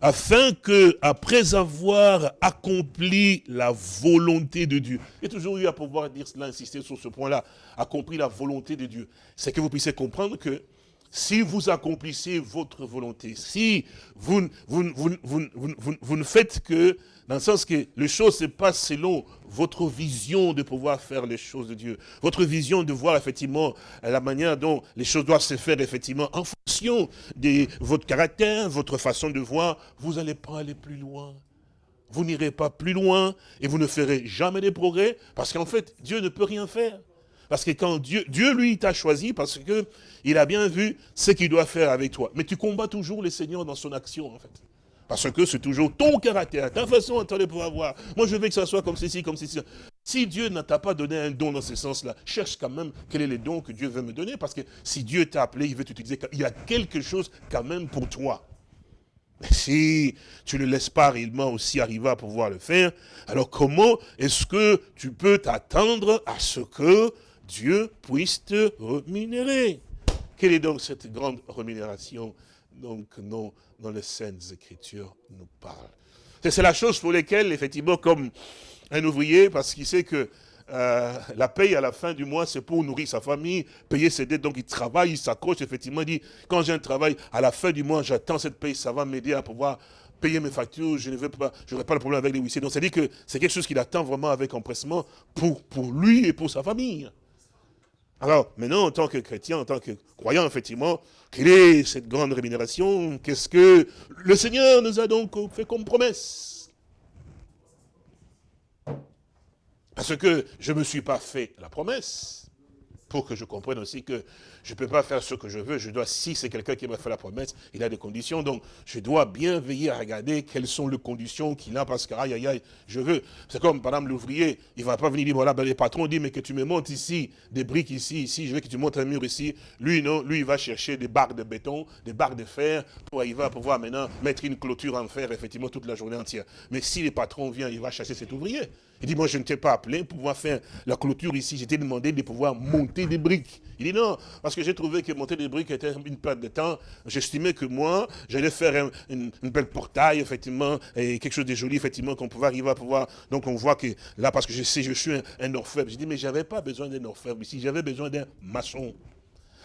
afin que, après avoir accompli la volonté de Dieu, a toujours eu à pouvoir dire cela, insister sur ce point-là, accompli la volonté de Dieu, c'est que vous puissiez comprendre que si vous accomplissez votre volonté, si vous, ne faites que dans le sens que les choses se passent selon votre vision de pouvoir faire les choses de Dieu. Votre vision de voir effectivement la manière dont les choses doivent se faire effectivement en fonction de votre caractère, votre façon de voir. Vous n'allez pas aller plus loin. Vous n'irez pas plus loin et vous ne ferez jamais des progrès parce qu'en fait, Dieu ne peut rien faire. Parce que quand Dieu, Dieu lui, t'a choisi parce que il a bien vu ce qu'il doit faire avec toi. Mais tu combats toujours le Seigneur dans son action, en fait. Parce que c'est toujours ton caractère, ta façon de pouvoir voir. Moi, je veux que ça soit comme ceci, comme ceci. Si Dieu ne t'a pas donné un don dans ce sens-là, cherche quand même quel est le don que Dieu veut me donner. Parce que si Dieu t'a appelé, il veut t'utiliser. Il y a quelque chose quand même pour toi. si tu ne laisses pas réellement aussi arriver à pouvoir le faire, alors comment est-ce que tu peux t'attendre à ce que Dieu puisse te rémunérer Quelle est donc cette grande rémunération donc, dont, dont les Saintes Écritures nous parlent? C'est la chose pour laquelle, effectivement, comme un ouvrier, parce qu'il sait que euh, la paye à la fin du mois, c'est pour nourrir sa famille, payer ses dettes. Donc il travaille, il s'accroche, effectivement, il dit, quand j'ai un travail, à la fin du mois, j'attends cette paye, ça va m'aider à pouvoir payer mes factures, je ne pas, je n'aurai pas le problème avec les huissiers. Donc c'est dit que c'est quelque chose qu'il attend vraiment avec empressement pour, pour lui et pour sa famille. Alors, maintenant, en tant que chrétien, en tant que croyant, effectivement, quelle est cette grande rémunération? Qu'est-ce que le Seigneur nous a donc fait comme promesse? Parce que je ne me suis pas fait la promesse, pour que je comprenne aussi que je ne peux pas faire ce que je veux, je dois, si c'est quelqu'un qui m'a fait la promesse, il a des conditions, donc je dois bien veiller à regarder quelles sont les conditions qu'il a, parce que, aïe, aïe, aïe, je veux. C'est comme, par exemple, l'ouvrier, il ne va pas venir dire, voilà, ben, les patrons disent, mais que tu me montes ici, des briques ici, ici, je veux que tu montes un mur ici. Lui, non, lui, il va chercher des barres de béton, des barres de fer, pour, il va pouvoir maintenant mettre une clôture en fer, effectivement, toute la journée entière. Mais si les patrons viennent, il va chasser cet ouvrier. Il dit, moi, je ne t'ai pas appelé pour pouvoir faire la clôture ici, j'étais demandé de pouvoir monter des briques. Il dit, non, parce que j'ai trouvé que monter des briques était une perte de temps. J'estimais que moi, j'allais faire une, belle portail, effectivement, et quelque chose de joli, effectivement, qu'on pouvait arriver à pouvoir. Donc, on voit que là, parce que je sais, je suis un, un orfèvre. J'ai dit, mais j'avais pas besoin d'un orfèvre ici, j'avais besoin d'un maçon.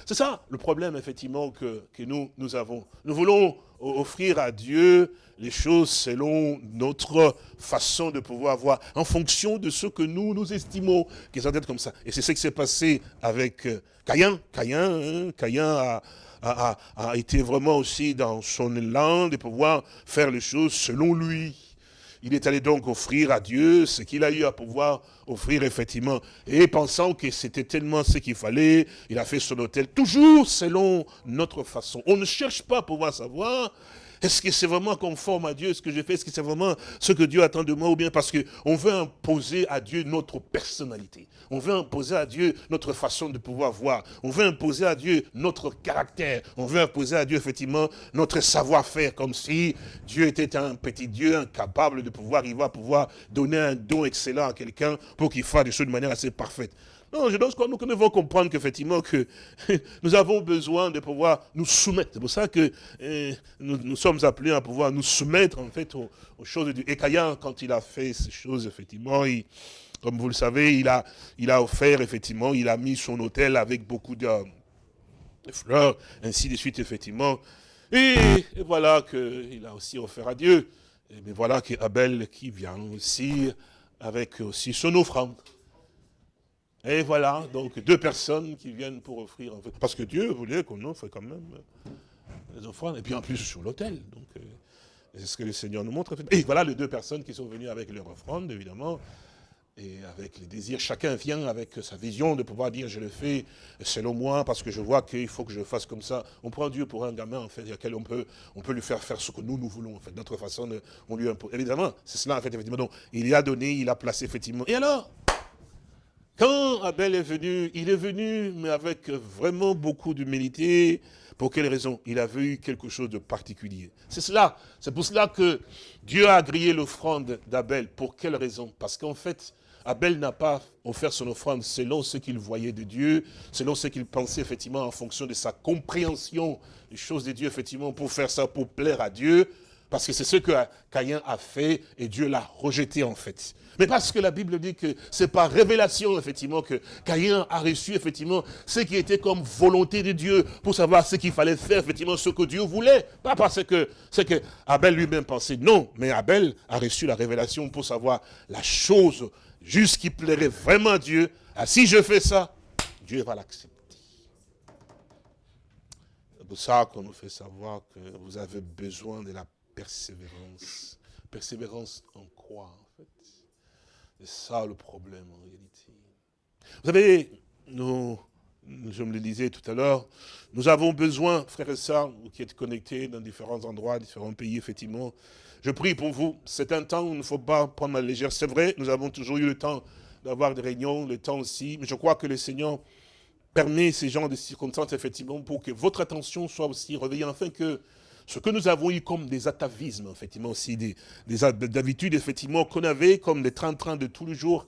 C'est ça le problème, effectivement, que, que nous, nous avons. Nous voulons offrir à Dieu les choses selon notre façon de pouvoir voir, en fonction de ce que nous, nous estimons qu'ils doivent être comme ça. Et c'est ce qui s'est passé avec euh, Caïn. Caïn, hein, a, a, été vraiment aussi dans son élan de pouvoir faire les choses selon lui. Il est allé donc offrir à Dieu ce qu'il a eu à pouvoir offrir effectivement. Et pensant que c'était tellement ce qu'il fallait, il a fait son hôtel, toujours selon notre façon. On ne cherche pas à pouvoir savoir est-ce que c'est vraiment conforme à Dieu ce que j'ai fait Est-ce que c'est vraiment ce que Dieu attend de moi? Ou bien parce qu'on veut imposer à Dieu notre personnalité. On veut imposer à Dieu notre façon de pouvoir voir. On veut imposer à Dieu notre caractère. On veut imposer à Dieu, effectivement, notre savoir-faire. Comme si Dieu était un petit Dieu incapable de pouvoir, il va pouvoir donner un don excellent à quelqu'un pour qu'il fasse des choses de manière assez parfaite. Non, je pense que nous devons comprendre qu'effectivement, que [LAUGHS] nous avons besoin de pouvoir nous soumettre. C'est pour ça que eh, nous, sommes appelés à pouvoir nous soumettre, en fait, aux, choses Dieu. Et Caïn, quand il a fait ces choses, effectivement, comme vous le savez, il a, il a offert, effectivement, il a mis son hôtel avec beaucoup de, fleurs, ainsi de suite, effectivement. Et, et voilà qu'il a aussi offert à Dieu. Mais voilà qu'Abel qui vient aussi avec aussi son offrande. Et voilà, donc deux personnes qui viennent pour offrir. Parce que Dieu voulait qu'on offre quand même les offrandes. Et puis en plus sur l'autel. Donc euh, c'est ce que le Seigneur nous montre. Et voilà les deux personnes qui sont venues avec leur offrande, évidemment. Et avec les désirs, chacun vient avec sa vision de pouvoir dire je le fais selon moi parce que je vois qu'il faut que je fasse comme ça. On prend Dieu pour un gamin en fait, auquel on peut, on peut lui faire faire ce que nous nous voulons en fait, notre façon, on lui impose. Évidemment, c'est cela en fait effectivement. Donc il a donné, il a placé effectivement. Et alors? Quand Abel est venu, il est venu, mais avec vraiment beaucoup d'humilité. Pour quelle raison? Il avait eu quelque chose de particulier. C'est cela. C'est pour cela que Dieu a grillé l'offrande d'Abel. Pour quelle raison? Parce qu'en fait, Abel n'a pas offert son offrande selon ce qu'il voyait de Dieu, selon ce qu'il pensait effectivement en fonction de sa compréhension des choses de Dieu, effectivement, pour faire ça, pour plaire à Dieu. Parce que c'est ce que Caïn a fait et Dieu l'a rejeté en fait. Mais parce que la Bible dit que c'est par révélation, effectivement, que Caïn a reçu, effectivement, ce qui était comme volonté de Dieu pour savoir ce qu'il fallait faire, effectivement, ce que Dieu voulait. Pas parce que c'est que Abel lui-même pensait, non, mais Abel a reçu la révélation pour savoir la chose juste qui plairait vraiment à Dieu. Ah, si je fais ça, Dieu va l'accepter. C'est pour ça qu'on nous fait savoir que vous avez besoin de la persévérance. Persévérance en quoi c'est ça le problème en réalité. Vous savez, nous, je me le disais tout à l'heure, nous avons besoin, frères et sœurs, vous qui êtes connectés dans différents endroits, différents pays, effectivement, je prie pour vous. C'est un temps où il ne faut pas prendre la légère. C'est vrai, nous avons toujours eu le temps d'avoir des réunions, le temps aussi, mais je crois que le Seigneur permet ces genres de circonstances, effectivement, pour que votre attention soit aussi réveillée, afin que ce que nous avons eu comme des atavismes, effectivement, aussi, des, des habitudes, effectivement, qu'on avait comme des train-train de tous les jours,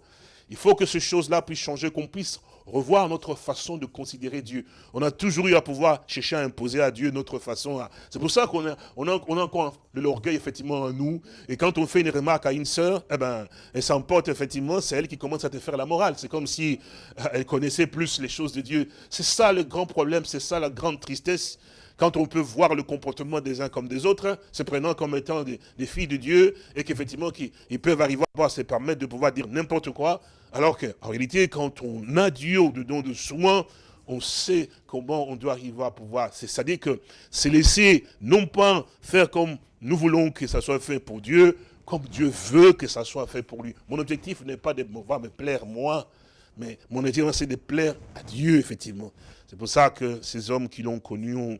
Il faut que ces choses-là puissent changer, qu'on puisse revoir notre façon de considérer Dieu. On a toujours eu à pouvoir chercher à imposer à Dieu notre façon. C'est pour ça qu'on a, encore l'orgueil effectivement en nous. Et quand on fait une remarque à une sœur, eh ben, elle s'emporte effectivement, c'est elle qui commence à te faire la morale. C'est comme si euh, elle connaissait plus les choses de Dieu. C'est ça le grand problème, c'est ça la grande tristesse quand on peut voir le comportement des uns comme des autres, se prenant comme étant des, filles de Dieu, et qu'effectivement, ils peuvent arriver à se permettre de pouvoir dire n'importe quoi, alors qu'en réalité, quand on a Dieu au-dedans de soi, on sait comment on doit arriver à pouvoir. C'est-à-dire que c'est laisser, non pas faire comme nous voulons que ça soit fait pour Dieu, comme Dieu veut que ça soit fait pour lui. Mon objectif n'est pas de me plaire moi, mais mon objectif c'est de plaire à Dieu, effectivement. C'est pour ça que ces hommes qui l'ont connu ont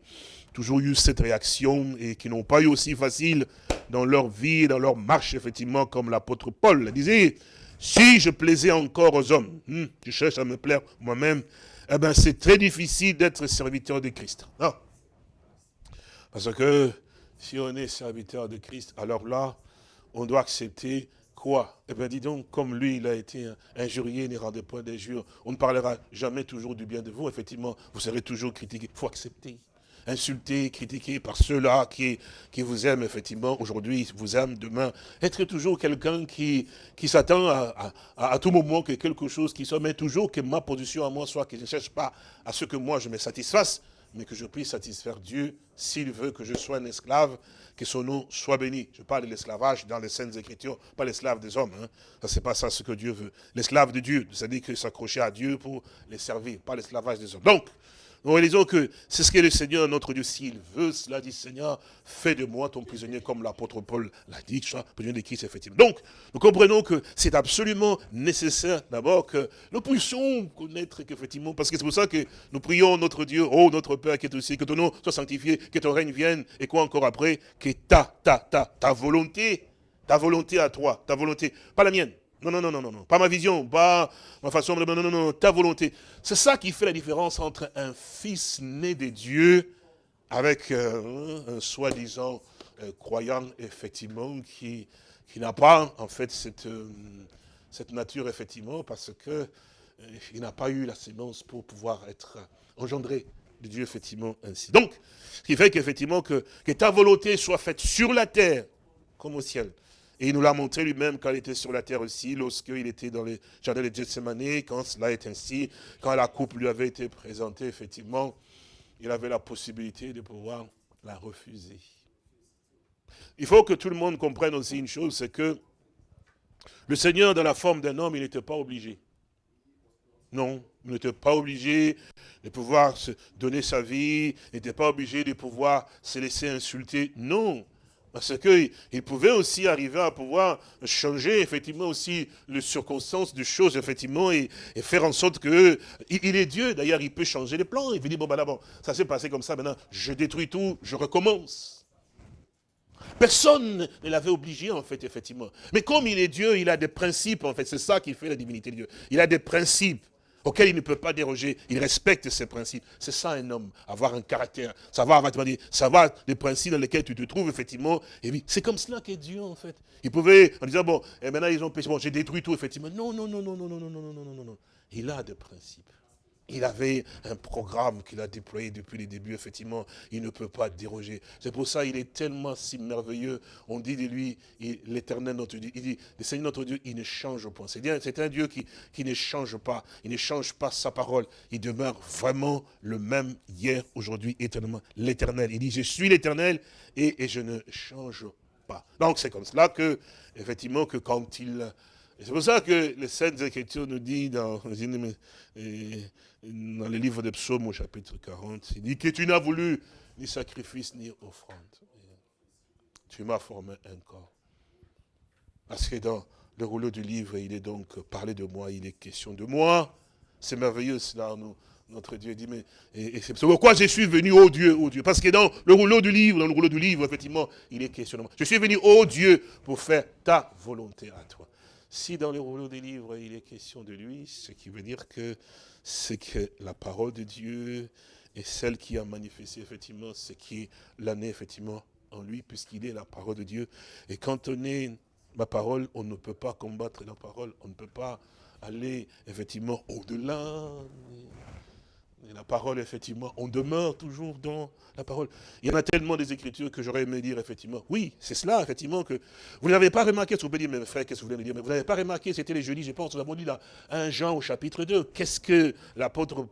toujours eu cette réaction et qui n'ont pas eu aussi facile dans leur vie, dans leur marche, effectivement, comme l'apôtre Paul le disait. Si je plaisais encore aux hommes, hmm, je cherche à me plaire moi-même, eh ben c'est très difficile d'être serviteur de Christ. Non. Parce que si on est serviteur de Christ, alors là, on doit accepter Quoi? Eh bien, dis donc, comme lui, il a été injurié, ne rendait point d'injures, on ne parlera jamais toujours du bien de vous. Effectivement, vous serez toujours critiqué. Il faut accepter. Insulté, critiqué par ceux-là qui, vous aiment, effectivement, aujourd'hui, vous aiment, demain. Être toujours quelqu'un qui, qui s'attend à, à, tout moment que quelque chose qui soit, mais toujours que ma position à moi soit que je ne cherche pas à ce que moi je me satisfasse, mais que je puisse satisfaire Dieu s'il veut que je sois un esclave que son nom soit béni. Je parle de l'esclavage dans les Saintes Écritures, pas l'esclave des hommes. Hein. Ça, c'est pas ça ce que Dieu veut. L'esclave de Dieu, c'est-à-dire que s'accrocher à Dieu pour les servir, pas l'esclavage des hommes. Donc, nous réalisons que c'est ce que le Seigneur, notre Dieu, s'il veut cela, dit Seigneur, fais de moi ton prisonnier, comme l'apôtre Paul l'a dit, prisonnier de Christ, effectivement. Donc, nous comprenons que c'est absolument nécessaire, d'abord, que nous puissions connaître qu'effectivement, parce que c'est pour ça que nous prions notre Dieu, oh notre Père qui est aussi, que ton nom soit sanctifié, que ton règne vienne, et quoi encore après, que ta, ta, ta, ta volonté, ta volonté à toi, ta volonté, pas la mienne, non, non, non, non, non, pas ma vision, pas ma façon de... Non, non, non, ta volonté. C'est ça qui fait la différence entre un fils né de Dieu avec euh, un soi-disant euh, croyant, effectivement, qui, qui n'a pas, en fait, cette, euh, cette nature, effectivement, parce que il n'a pas eu la sémence pour pouvoir être engendré de Dieu, effectivement, ainsi. Donc, ce qui fait qu'effectivement, que, que ta volonté soit faite sur la terre comme au ciel. Et il nous l'a montré lui-même quand il était sur la terre aussi, lorsqu'il était dans les jardins de Gethsemane, quand cela est ainsi, quand la coupe lui avait été présentée, effectivement, il avait la possibilité de pouvoir la refuser. Il faut que tout le monde comprenne aussi une chose, c'est que le Seigneur, dans la forme d'un homme, il n'était pas obligé. Non, il n'était pas obligé de pouvoir se donner sa vie, il n'était pas obligé de pouvoir se laisser insulter. Non, parce qu'il pouvait aussi arriver à pouvoir changer effectivement aussi les circonstances des choses, effectivement, et, faire en sorte que il, est Dieu. D'ailleurs, il peut changer les plans. Il peut dire, bon, ben d'abord, ça s'est passé comme ça, maintenant, je détruis tout, je recommence. Personne ne l'avait obligé, en fait, effectivement. Mais comme il est Dieu, il a des principes, en fait. C'est ça qui fait la divinité de Dieu. Il a des principes auquel il ne peut pas déroger. Il respecte ses principes. C'est ça un homme, avoir un caractère, savoir, savoir les principes dans lesquels tu te trouves, effectivement. Et c'est comme cela qu'est Dieu, en fait. Il pouvait, en disant, bon, et maintenant ils ont péché, bon, j'ai détruit tout, effectivement. Non, non, non, non, non, non, non, non, non, non, non. Il a des principes. Il avait un programme qu'il a déployé depuis les débuts, effectivement, il ne peut pas déroger. C'est pour ça qu'il est tellement si merveilleux. On dit de lui, l'éternel notre Dieu, il dit, le Seigneur notre Dieu, il ne change pas. C'est un Dieu qui, qui ne change pas, il ne change pas sa parole. Il demeure vraiment le même hier, aujourd'hui, éternellement. L'éternel, il dit, je suis l'éternel et, et je ne change pas. Donc c'est comme cela que, effectivement, que quand il c'est pour ça que les Saintes Écritures nous disent dans, dans le livre de Psaumes au chapitre 40, il dit que tu n'as voulu ni sacrifice ni offrande. Tu m'as formé un corps. Parce que dans le rouleau du livre, il est donc parlé de moi, il est question de moi. C'est merveilleux cela, notre Dieu dit, mais et, c'est pourquoi je suis venu, ô Dieu, ô Dieu. Parce que dans le rouleau du livre, dans le rouleau du livre, effectivement, il est question de moi. Je suis venu, ô Dieu, pour faire ta volonté à toi. Si dans le rouleau des livres, il est question de lui, ce qui veut dire que c'est que la parole de Dieu est celle qui a manifesté effectivement ce qui est l'année effectivement en lui, puisqu'il est la parole de Dieu. Et quand on est ma parole, on ne peut pas combattre la parole, on ne peut pas aller effectivement au-delà. La parole, effectivement, on demeure toujours dans la parole. Il y en a tellement des écritures que j'aurais aimé dire, effectivement. Oui, c'est cela, effectivement, que vous n'avez pas remarqué, ce que vous dire, mes frères, qu'est-ce que vous voulez me dire, mais vous n'avez pas remarqué, c'était les jeudis, je pense, nous avons dit là, 1 Jean au chapitre 2. Qu'est-ce que l'apôtre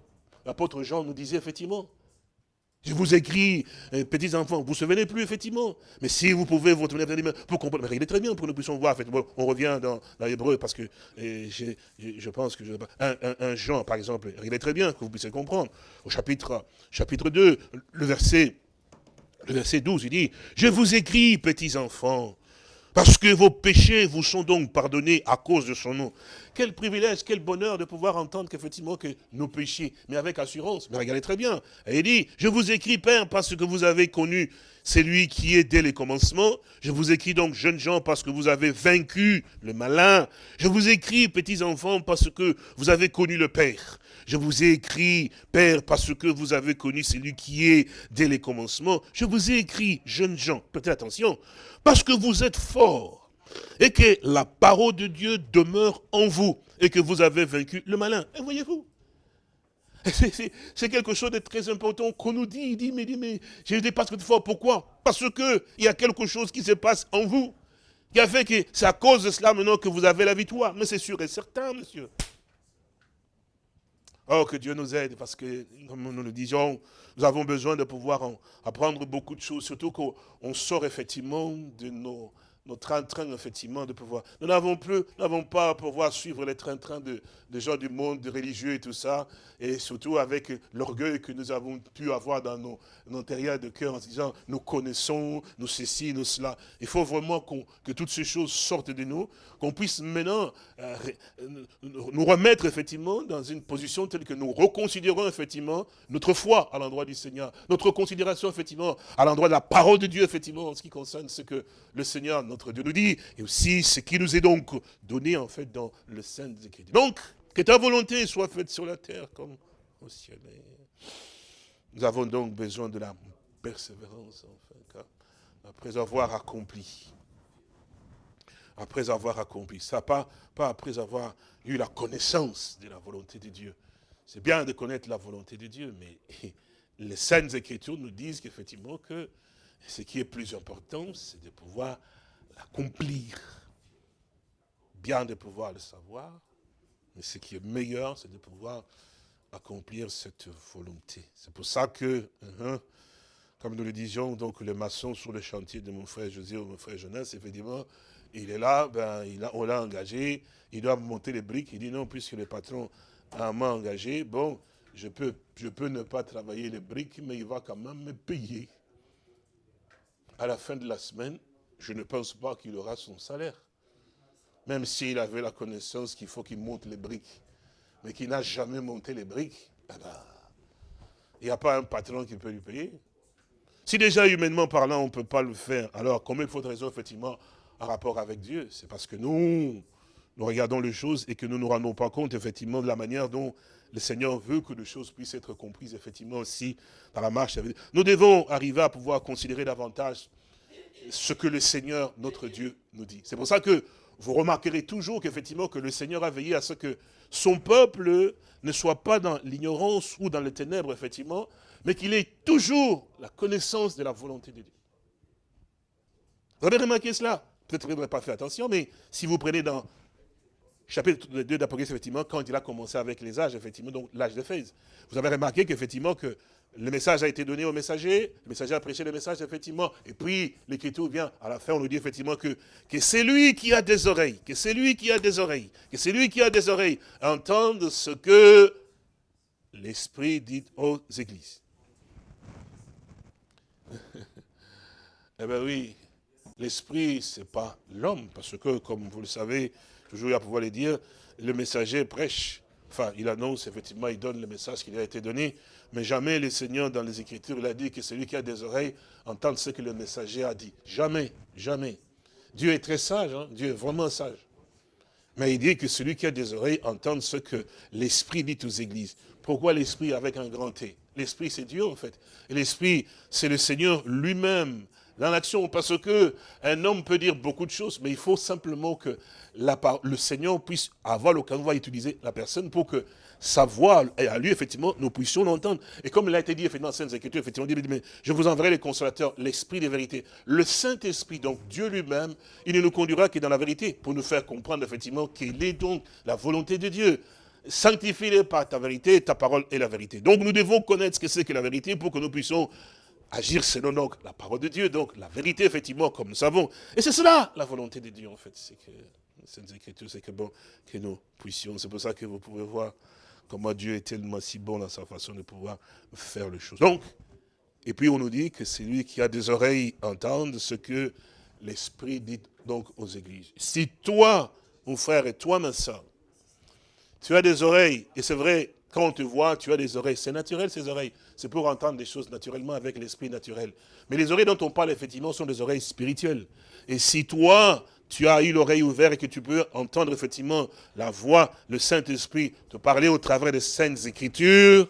Jean nous disait, effectivement? Je vous écris, euh, petits enfants, vous ne vous souvenez plus, effectivement. Mais si vous pouvez vous retourner pour comprendre, mais il est très bien pour que nous puissions voir. on revient dans, l'hébreu parce que je pense que un, un, Jean, par exemple, il est très bien que vous puissiez comprendre. Au chapitre, chapitre 2, le verset, le verset 12, il dit, je vous écris, petits enfants, parce que vos péchés vous sont donc pardonnés à cause de son nom. Quel privilège, quel bonheur de pouvoir entendre qu'effectivement que nos péchés, mais avec assurance. Mais regardez très bien. Et il dit, je vous écris, Père, parce que vous avez connu celui qui est dès les commencements. Je vous écris donc, jeunes gens, parce que vous avez vaincu le malin. Je vous écris, petits enfants, parce que vous avez connu le Père. Je vous ai écrit, Père, parce que vous avez connu celui qui est dès les commencements. Je vous ai écrit, jeunes gens, prêtez attention, parce que vous êtes forts et que la parole de Dieu demeure en vous et que vous avez vaincu le malin. Et voyez-vous, c'est quelque chose de très important qu'on nous dit. Il dit, mais, mais je dépasse de fort. Pourquoi? Parce qu'il y a quelque chose qui se passe en vous qui a fait que c'est à cause de cela maintenant que vous avez la victoire. Mais c'est sûr et certain, monsieur. Oh, que Dieu nous aide, parce que, comme nous le disions, nous avons besoin de pouvoir apprendre beaucoup de choses, surtout qu'on sort effectivement de nos, nos train-train, effectivement, de pouvoir. Nous n'avons plus, n'avons pas à pouvoir suivre les train-train de, de, gens du monde, de religieux et tout ça, et surtout avec l'orgueil que nous avons pu avoir dans nos, intérieurs de cœur en disant, nous connaissons, nous ceci, nous cela. Il faut vraiment que toutes ces choses sortent de nous, qu'on puisse maintenant euh, nous remettre effectivement dans une position telle que nous reconsidérons effectivement notre foi à l'endroit du Seigneur, notre considération effectivement à l'endroit de la parole de Dieu effectivement en ce qui concerne ce que le Seigneur, notre Dieu nous dit, et aussi ce qui nous est donc donné en fait dans le Saint des Écritures. Donc, que ta volonté soit faite sur la terre comme au ciel. Nous avons donc besoin de la persévérance, enfin, après avoir accompli. Après avoir accompli. Ça, pas, pas après avoir eu la connaissance de la volonté de Dieu. C'est bien de connaître la volonté de Dieu, mais les Saintes Écritures nous disent qu'effectivement que ce qui est plus important, c'est de pouvoir l'accomplir. Bien de pouvoir le savoir, mais ce qui est meilleur, c'est de pouvoir accomplir cette volonté. C'est pour ça que, hein, comme nous le disions, donc le maçon sur le chantier de mon frère José ou mon frère Jonas, effectivement, il est là, ben, il a, on l'a engagé, il doit monter les briques. Il dit non, puisque le patron m'a engagé, bon, je peux, je peux ne pas travailler les briques, mais il va quand même me payer. À la fin de la semaine, je ne pense pas qu'il aura son salaire. Même s'il avait la connaissance qu'il faut qu'il monte les briques, mais qu'il n'a jamais monté les briques, eh ben, il n'y a pas un patron qui peut lui payer. Si déjà, humainement parlant, on ne peut pas le faire, alors comment il faut de effectivement, en rapport avec Dieu? C'est parce que nous, nous regardons les choses et que nous ne nous rendons pas compte, effectivement, de la manière dont le Seigneur veut que les choses puissent être comprises, effectivement, aussi par la marche. Nous devons arriver à pouvoir considérer davantage ce que le Seigneur, notre Dieu, nous dit. C'est pour ça que vous remarquerez toujours qu'effectivement que le Seigneur a veillé à ce que son peuple ne soit pas dans l'ignorance ou dans les ténèbres, effectivement, mais qu'il ait toujours la connaissance de la volonté de Dieu. Vous avez remarqué cela? Peut-être que vous n'avez pas fait attention, mais si vous prenez dans chapitre 2 d'Apocalypse, effectivement, quand il a commencé avec les âges, effectivement, donc l'âge de Phèse, vous avez remarqué qu'effectivement, que le message a été donné au messager, le messager a prêché le message, effectivement, et puis l'écriture vient, à la fin, on nous dit effectivement que, c'est lui qui a des oreilles, que c'est lui qui a des oreilles, que c'est lui qui a des oreilles, entendre ce que l'Esprit dit aux églises. [LAUGHS] eh bien oui, l'Esprit, ce n'est pas l'homme, parce que, comme vous le savez, toujours à pouvoir le dire, le messager prêche, enfin, il annonce, effectivement, il donne le message qui lui a été donné, mais jamais le Seigneur, dans les Écritures, il a dit que celui qui a des oreilles entende ce que le messager a dit. Jamais, jamais. Dieu est très sage, hein. Dieu est vraiment sage. Mais il dit que celui qui a des oreilles entende ce que l'Esprit dit aux églises. Pourquoi l'Esprit avec un grand T? L'Esprit, c'est Dieu, en fait. L'Esprit, c'est le Seigneur lui-même, dans l'action, parce que un homme peut dire beaucoup de choses, mais il faut simplement que le Seigneur puisse avoir l'occasion de utiliser la personne pour que sa voix, à lui, effectivement, nous puissions l'entendre. Et comme il a été dit, effectivement, dans Saintes Écritures, effectivement, dit, mais je vous enverrai les consolateurs, l'Esprit des vérités. Le Saint-Esprit, donc Dieu lui-même, il ne nous conduira que dans la vérité, pour nous faire comprendre, effectivement, quelle est donc la volonté de Dieu. Sanctifie-les par ta vérité, ta parole est la vérité. Donc nous devons connaître ce que c'est que la vérité pour que nous puissions agir selon donc la parole de Dieu, donc la vérité, effectivement, comme nous savons. Et c'est cela, la volonté de Dieu, en fait. C'est que, Saintes Écritures, c'est que bon, que nous puissions. C'est pour ça que vous pouvez voir comment Dieu est tellement si bon dans sa façon de pouvoir faire les choses. Donc, et puis on nous dit que c'est lui qui a des oreilles entendre ce que l'Esprit dit donc aux églises. Si toi, mon frère, et toi, ma soeur, tu as des oreilles, et c'est vrai, quand on te voit, tu as des oreilles. C'est naturel, ces oreilles. C'est pour entendre des choses naturellement avec l'esprit naturel. Mais les oreilles dont on parle, effectivement, sont des oreilles spirituelles. Et si toi, tu as eu l'oreille ouverte et que tu peux entendre effectivement la voix, le Saint-Esprit, te parler au travers des Saintes Écritures,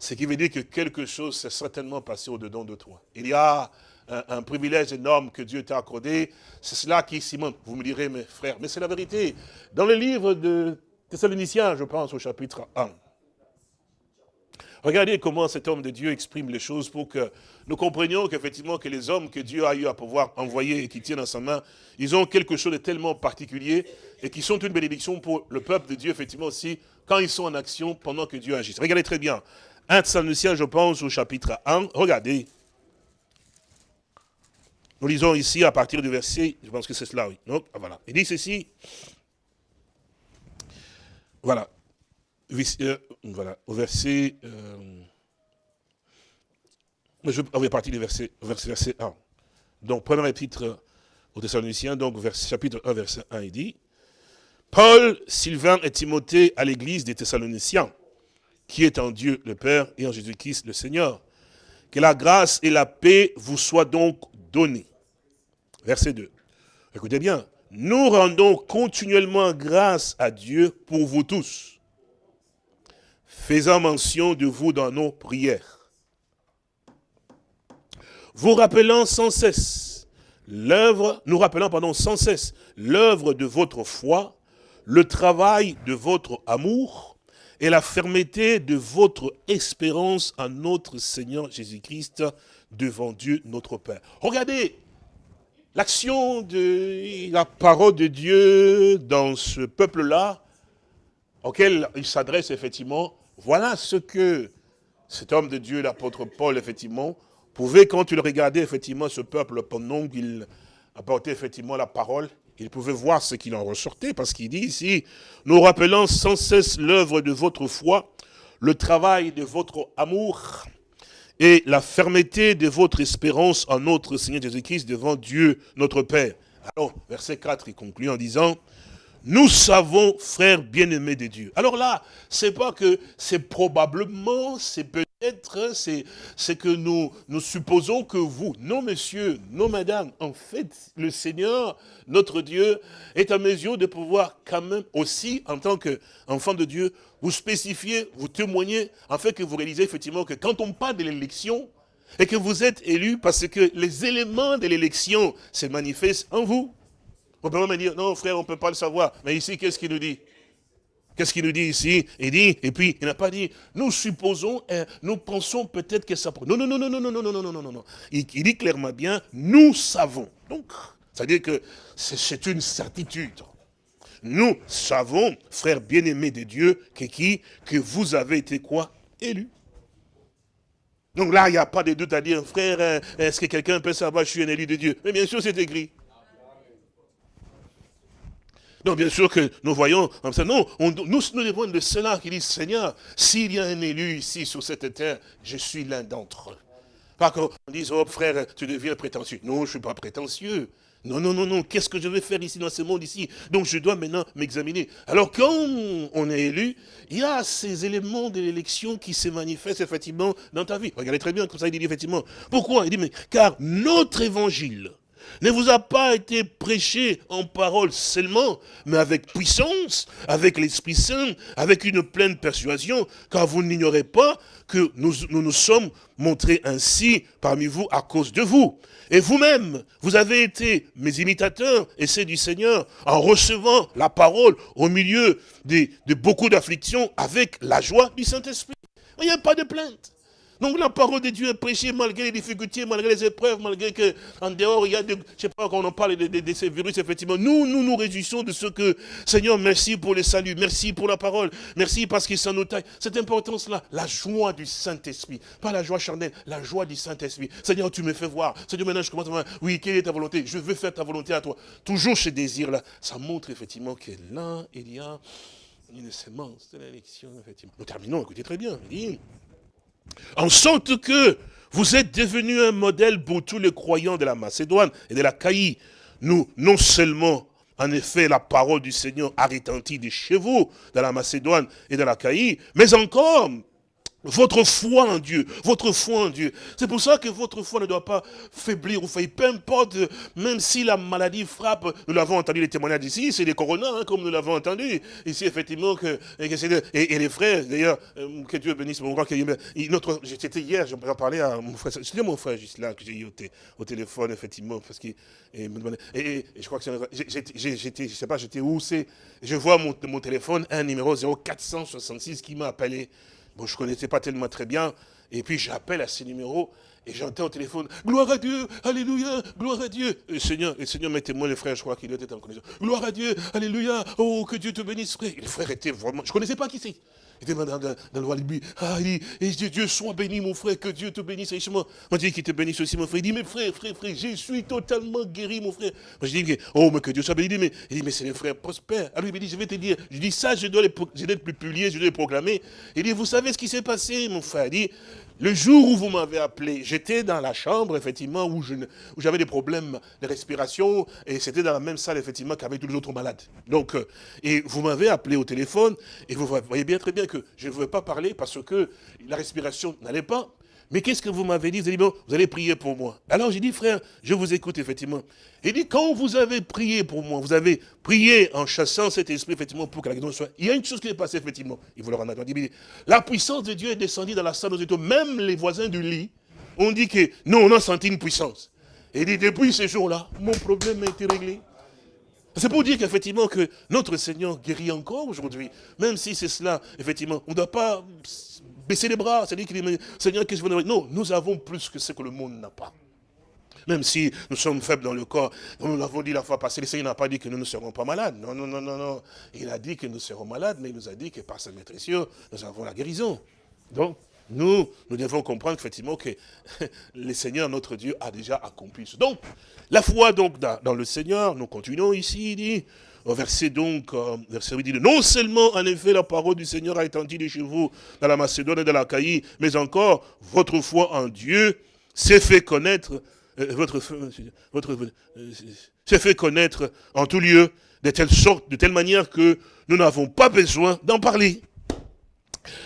ce qui veut dire que quelque chose s'est certainement passé au-dedans de toi. Il y a un, privilège énorme que Dieu t'a accordé. C'est cela qui, Simon, vous me direz, mes frères, mais c'est la vérité. Dans le livre de Thessaloniciens, je pense, au chapitre 1, Regardez comment cet homme de Dieu exprime les choses pour que nous comprenions qu'effectivement que les hommes que Dieu a eu à pouvoir envoyer et qui tiennent dans sa main, ils ont quelque chose de tellement particulier et qui sont une bénédiction pour le peuple de Dieu, effectivement aussi, quand ils sont en action pendant que Dieu agit. Regardez très bien. 1 Thessaloniciens, je pense, au chapitre 1. Regardez. Nous lisons ici à partir du verset, je pense que c'est cela, oui. Donc, ah, voilà. Il dit ceci. Voilà. Euh, voilà, au verset... Euh, je vais partir du verset, verset, verset 1. Donc, premier épître aux Thessaloniciens, donc chapitre 1, verset 1, il dit, Paul, Sylvain et Timothée à l'église des Thessaloniciens, qui est en Dieu le Père et en Jésus-Christ le Seigneur. Que la grâce et la paix vous soient donc données. Verset 2. Écoutez bien. Nous rendons continuellement grâce à Dieu pour vous tous faisant mention de vous dans nos prières. Vous rappelant sans cesse l'œuvre, nous pardon, sans cesse l'œuvre de votre foi, le travail de votre amour et la fermeté de votre espérance en notre Seigneur Jésus-Christ devant Dieu notre Père. Regardez l'action de la parole de Dieu dans ce peuple-là, auquel il s'adresse effectivement, voilà ce que cet homme de Dieu, l'apôtre Paul, effectivement, pouvait, quand il regardait effectivement ce peuple pendant qu'il apportait effectivement la parole, il pouvait voir ce qu'il en ressortait, parce qu'il dit ici, nous rappelant sans cesse l'œuvre de votre foi, le travail de votre amour et la fermeté de votre espérance en notre Seigneur Jésus-Christ devant Dieu notre Père. Alors, verset 4, il conclut en disant, nous savons, frères bien-aimés de Dieu. Alors là, c'est pas que c'est probablement, c'est peut-être, c'est que nous, nous supposons que vous, non messieurs, non madame, en fait, le Seigneur, notre Dieu, est à mesure de pouvoir quand même aussi, en tant qu'enfant de Dieu, vous spécifier, vous témoigner, en fait que vous réalisez effectivement que quand on parle de l'élection, et que vous êtes élu parce que les éléments de l'élection se manifestent en vous. On peut même dire, non frère, on ne peut pas le savoir. Mais ici, qu'est-ce qu'il nous dit Qu'est-ce qu'il nous dit ici Il dit, et puis il n'a pas dit, nous supposons, nous pensons peut-être que ça... Non, non, non, non, non, non, non, non, non, non, non, non. Il, dit clairement bien, nous savons. Donc, c'est-à-dire que c'est une certitude. Nous savons, frères bien-aimés de Dieu, que qui Que vous avez été quoi Élus. Donc là, il n'y a pas de doute à dire, frère, est-ce que quelqu'un peut savoir je suis un élu de Dieu Mais bien sûr, c'est écrit. Donc bien sûr que nous voyons, non, nous, nous devons de cela qui dit, Seigneur, s'il y a un élu ici sur cette terre, je suis l'un d'entre eux. Pas qu'on dise, oh frère, tu deviens prétentieux. Non, je ne suis pas prétentieux. Non, non, non, non, qu'est-ce que je vais faire ici dans ce monde ici? Donc je dois maintenant m'examiner. Alors quand on est élu, il y a ces éléments de l'élection qui se manifestent effectivement dans ta vie. Regardez très bien comme ça, il dit effectivement. Pourquoi? Il dit, mais car notre évangile ne vous a pas été prêché en parole seulement, mais avec puissance, avec l'Esprit Saint, avec une pleine persuasion, car vous n'ignorez pas que nous, nous sommes montrés ainsi parmi vous à cause de vous. Et vous-même, vous avez été mes imitateurs et c'est du Seigneur en recevant la parole au milieu de beaucoup d'afflictions avec la joie du Saint-Esprit. Il n'y a pas de plainte. Donc la parole de Dieu est prêchée malgré les difficultés, malgré les épreuves, malgré que en dehors il y a, de, je sais pas, quand on en parle de, ces virus, effectivement, nous, nous nous réjouissons de ce que, Seigneur, merci pour le salut, merci pour la parole, merci parce qu'il s'en nous taille. Cette importance-là, la joie du Saint-Esprit, pas la joie charnelle, la joie du Saint-Esprit. Seigneur, tu me fais voir. Seigneur, maintenant je commence à voir, oui, quelle est ta volonté? Je veux faire ta volonté à toi. Toujours ce désir-là, ça montre effectivement que là, il y a une sémence de l'élection, effectivement. Nous terminons, écoutez très bien. En sorte que vous êtes devenus un modèle pour tous les croyants de la Macédoine et de la Caïe. Nous, non seulement, en effet, la parole du Seigneur a retenti de chez vous, dans la Macédoine et dans la Caïe, mais encore, votre foi en Dieu, votre foi en Dieu. C'est pour ça que votre foi ne doit pas faiblir ou faillir. Peu importe, même si la maladie frappe, nous l'avons entendu les témoignages ici, c'est des coronas, hein, comme nous l'avons entendu. Ici, effectivement, que, et, les frères, d'ailleurs, euh, que Dieu bénisse mon grand, notre, j'étais hier, j'en parlais à mon frère, c'était mon frère juste là, que j'ai eu au, téléphone, effectivement, parce qu'il et, je crois que j'étais, je sais pas, j'étais où c'est, je vois mon, mon téléphone, un numéro 0466 qui m'a appelé. Bon, je ne connaissais pas tellement très bien. Et puis j'appelle à ce numéro et j'entends au téléphone, gloire à Dieu, alléluia, gloire à Dieu. Et Seigneur, Seigneur, mettez-moi les frères, je crois qu'il était en connexion. Gloire à Dieu, alléluia, oh, que Dieu te bénisse, frère. Et le frère était vraiment, je ne connaissais pas qui c'est. Était dans, dans, dans le roi Ah, il dit, et Dieu soit béni, mon frère, que Dieu te bénisse richement. On dit qu'il te bénisse aussi, mon frère. Il dit, mais frère, frère, frère, je suis totalement guéri, mon frère. Moi, je dis, oh, mais que Dieu soit béni. Il dit, mais, il dit, mais c'est les frères prospères. Alors, il me dit, je vais te dire, je dis, ça, je dois les, je dois les publier, je dois les proclamer. Il dit, vous savez ce qui s'est passé, mon frère? Il dit, le jour où vous m'avez appelé, j'étais dans la chambre, effectivement, où j'avais des problèmes de respiration, et c'était dans la même salle, effectivement, qu'avec tous les autres malades. Donc, euh, et vous m'avez appelé au téléphone, et vous voyez bien très bien que je ne pouvais pas parler parce que la respiration n'allait pas. Mais qu'est-ce que vous m'avez dit? Vous avez dit, bon, vous allez prier pour moi. Alors j'ai dit, frère, je vous écoute, effectivement. Il dit, quand vous avez prié pour moi, vous avez prié en chassant cet esprit, effectivement, pour que la guérison soit... Il y a une chose qui est passée, effectivement. Il vous le rendre La puissance de Dieu est descendue dans la salle aux étoiles. Même les voisins du lit ont dit que, non, on a senti une puissance. Et il dit, depuis ce jour-là, mon problème a été réglé. C'est pour dire qu'effectivement que notre Seigneur guérit encore aujourd'hui. Même si c'est cela, effectivement, on ne doit pas baisser les bras, c'est-à-dire qu'il dit, Seigneur, qu'est-ce que vous Non, nous avons plus que ce que le monde n'a pas. Même si nous sommes faibles dans le corps, nous l'avons dit la fois passée, le Seigneur n'a pas dit que nous ne serons pas malades. Non, non, non, non, non. Il a dit que nous serons malades, mais il nous a dit que par sa maîtrise, nous avons la guérison. Donc, nous, nous devons comprendre effectivement que [LAUGHS] le Seigneur, notre Dieu, a déjà accompli ce. Donc, la foi donc dans, le Seigneur, nous continuons ici, il dit, au verset donc, euh, verset 8, dit, non seulement en effet la parole du Seigneur a étendu de chez vous dans la Macédoine et dans la Caïe, mais encore votre foi en Dieu s'est fait connaître, euh, votre, votre euh, s'est fait connaître en tout lieu, de telle sorte, de telle manière que nous n'avons pas besoin d'en parler.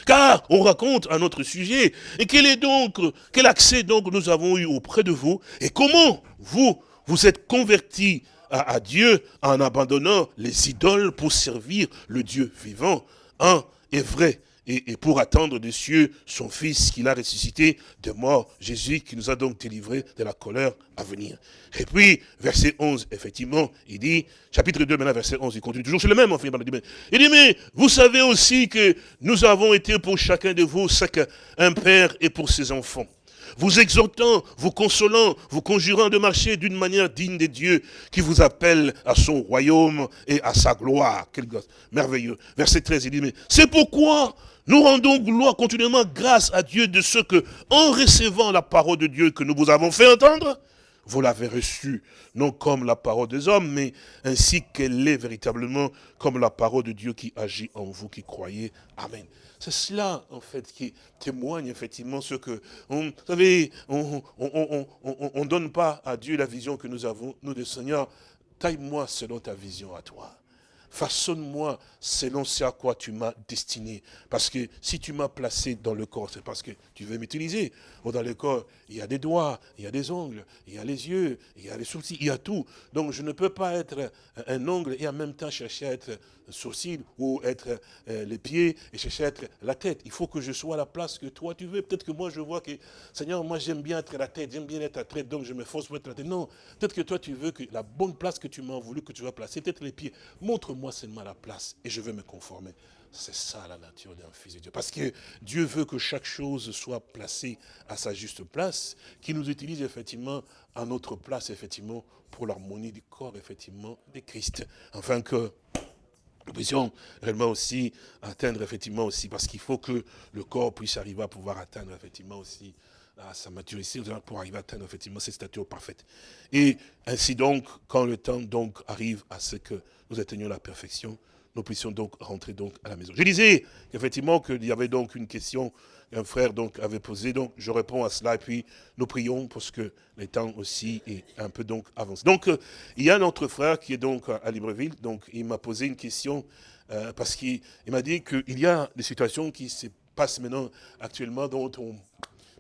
Car on raconte un autre sujet. Et quel est donc, quel accès donc nous avons eu auprès de vous? Et comment vous, vous êtes convertis à, Dieu en abandonnant les idoles pour servir le Dieu vivant, un et vrai, et, pour attendre des cieux son Fils qu'il a ressuscité de mort, Jésus qui nous a donc délivrés de la colère à venir. Et puis, verset 11, effectivement, il dit, chapitre 2, maintenant, verset 11, il continue toujours, c'est le même, il dit, mais vous savez aussi que nous avons été pour chacun de vous, un père et pour ses enfants vous exhortant, vous consolant, vous conjurant de marcher d'une manière digne de Dieu qui vous appelle à son royaume et à sa gloire. Quel merveilleux. Verset 13, il dit, mais c'est pourquoi nous rendons gloire continuellement grâce à Dieu de ce que, en recevant la parole de Dieu que nous vous avons fait entendre, vous l'avez reçue, non comme la parole des hommes, mais ainsi qu'elle est véritablement comme la parole de Dieu qui agit en vous qui croyez. Amen. C'est cela, en fait, qui témoigne effectivement ce que... vous savez, on ne donne pas à Dieu la vision que nous avons, nous, le Seigneur, taille-moi selon ta vision à toi. façonne-moi selon ce à quoi tu m'as destiné. Parce que si tu m'as placé dans le corps, c'est parce que tu veux m'utiliser. Dans le corps, il y a des doigts, il y a des ongles, il y a les yeux, il y a les sourcils, il y a tout. Donc je ne peux pas être un ongle et en même temps chercher à être sourcil ou être euh, les pieds et chercher à être la tête. Il faut que je sois à la place que toi tu veux. Peut-être que moi je vois que, Seigneur, moi j'aime bien être la tête, j'aime bien être la tête, donc je me force pour être la tête. Non, peut-être que toi tu veux que la bonne place que tu m'as voulu que tu vas placer, peut-être les pieds. Montre-moi seulement la place et je vais me conformer. C'est ça la nature d'un fils de Dieu. Parce que Dieu veut que chaque chose soit placée à sa juste place, qu'il nous utilise effectivement à notre place, effectivement, pour l'harmonie du corps, effectivement, de Christ. Afin que nous puissions réellement aussi atteindre, effectivement, aussi, parce qu'il faut que le corps puisse arriver à pouvoir atteindre, effectivement, aussi, à sa maturité, pour arriver à atteindre, effectivement, cette stature parfaite. Et ainsi donc, quand le temps donc arrive à ce que nous atteignions la perfection, nous puissions donc rentrer donc à la maison. Je disais effectivement qu'il y avait donc une question qu'un frère donc avait posée, donc je réponds à cela et puis nous prions parce que le temps aussi est un peu donc avancé. Donc euh, il y a un autre frère qui est donc à Libreville, donc il m'a posé une question euh, parce qu'il m'a dit qu'il y a des situations qui se passent maintenant actuellement dont on...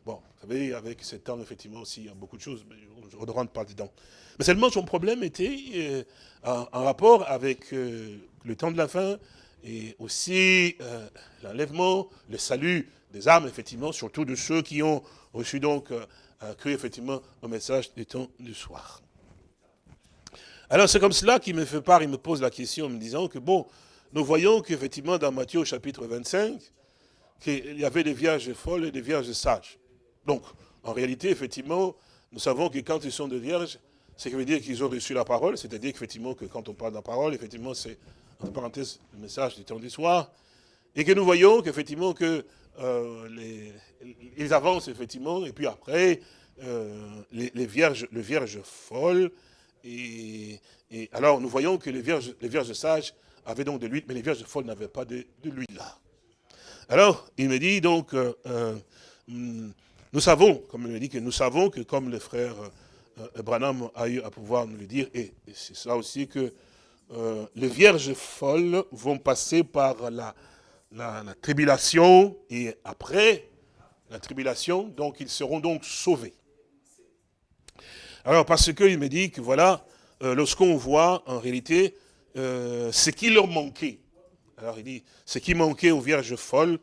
Bon, vous savez, avec ce temps, effectivement, aussi, il y a beaucoup de choses, mais on ne rentre pas dedans. Mais seulement son problème était euh, en, rapport avec le temps de la fin, et aussi euh, l'enlèvement, le salut des âmes, effectivement, surtout de ceux qui ont reçu donc, euh, cru effectivement au message du temps du soir. Alors c'est comme cela qu'il me fait part, il me pose la question en me disant que bon, nous voyons qu'effectivement dans Matthieu au chapitre 25, qu'il y avait des vierges folles et des vierges sages. Donc, en réalité, effectivement, nous savons que quand ils sont des vierges, ce qui veut dire qu'ils ont reçu la parole, c'est-à-dire qu'effectivement, que quand on parle de la parole, effectivement, c'est entre parenthèses, le message du temps du soir, et que nous voyons qu'effectivement que euh, ils avancent effectivement, et puis après, euh, les, vierges, le vierge folle, et, alors nous voyons que les vierges, les vierges sages avaient donc de l'huile, mais les vierges folles n'avaient pas de, l'huile là. Alors, il me dit donc, euh, nous savons, comme il me dit que nous savons que comme le frère Branham a eu à pouvoir nous le dire, et c'est ça aussi que euh, les vierges folles vont passer par la, la, tribulation et après la tribulation, donc ils seront donc sauvés. Alors parce qu'il me dit que voilà, euh, lorsqu'on voit en réalité euh, ce qui leur manquait, alors il dit, ce qui manquait aux vierges folles,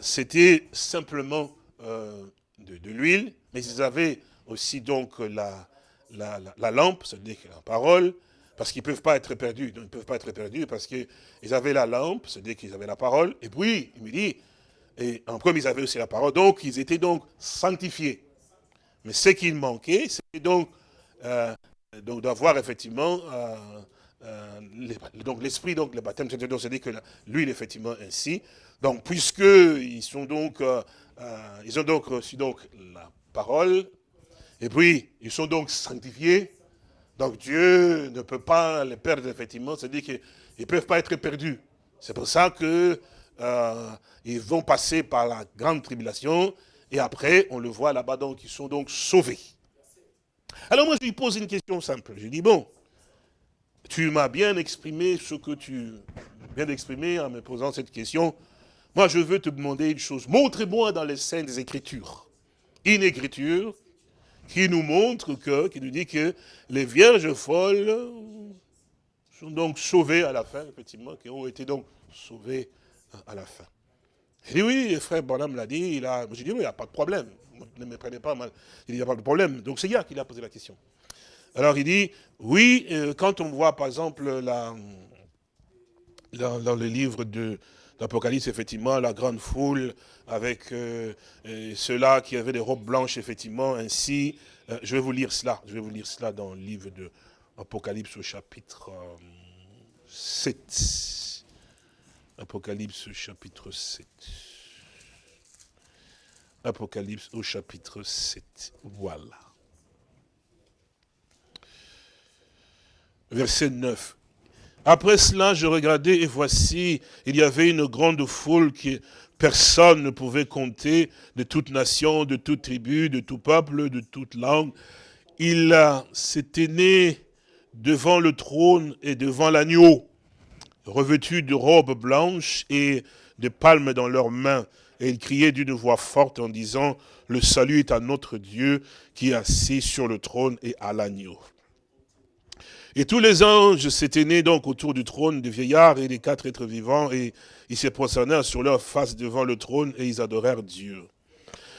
c'était simplement de l'huile, mais ils avaient aussi donc la, la, la lampe, c'est-à-dire la parole, parce qu'ils ne peuvent pas être perdus. ils ne peuvent pas être perdus parce qu'ils avaient la lampe, c'est-à-dire qu'ils avaient la parole. Et puis, il me dit, et en premier, ils avaient aussi la parole. Donc, ils étaient donc sanctifiés. Mais ce qu'il manquait, c'était donc, euh, donc d'avoir effectivement euh, euh, donc l'esprit, donc le baptême, c'est-à-dire que l'huile, effectivement, ainsi. Donc, puisqu'ils sont donc, ils ont donc reçu donc la parole, et puis, ils sont donc sanctifiés, donc Dieu ne peut pas les perdre, effectivement, c'est-à-dire qu'ils ne peuvent pas être perdus. C'est pour ça qu'ils euh, vont passer par la grande tribulation, et après, on le voit là-bas, donc ils sont donc sauvés. Alors moi, je lui pose une question simple. Je lui dis, bon, tu m'as bien exprimé ce que tu viens d'exprimer en me posant cette question. Moi, je veux te demander une chose. Montre-moi dans les Saintes Écritures une écriture qui nous montre que, qui nous dit que les vierges folles sont donc sauvées à la fin, effectivement, qui ont été donc sauvées à la fin. Il dit oui, frère Bonham l'a dit, il a, j'ai dit oui, il n'y a pas de problème, ne me prenez pas mal, il n'y a pas de problème, donc c'est Yann qui a posé la question. Alors il dit, oui, euh, quand on voit par exemple la, dans le livre de, l'Apocalypse, effectivement, la grande foule avec euh, ceux-là qui avaient des robes blanches, effectivement, ainsi. Euh, je vais vous lire cela, je vais vous lire cela dans le livre de l'Apocalypse au chapitre 7. Euh, Apocalypse au chapitre 7. Apocalypse au chapitre 7. Voilà. Verset 9. Après cela, je regardais et voici, il y avait une grande foule que personne ne pouvait compter, de toute nation, de toute tribu, de tout peuple, de toute langue. Il s'était né devant le trône et devant l'agneau. revêtus de robes blanches et de palmes dans leurs mains. Et ils criaient d'une voix forte en disant, le salut est à notre Dieu qui est assis sur le trône et à l'agneau. Et tous les anges s'étaient nés donc autour du trône des vieillards et des quatre êtres vivants, et ils se prosternèrent sur leur face devant le trône, et ils adorèrent Dieu.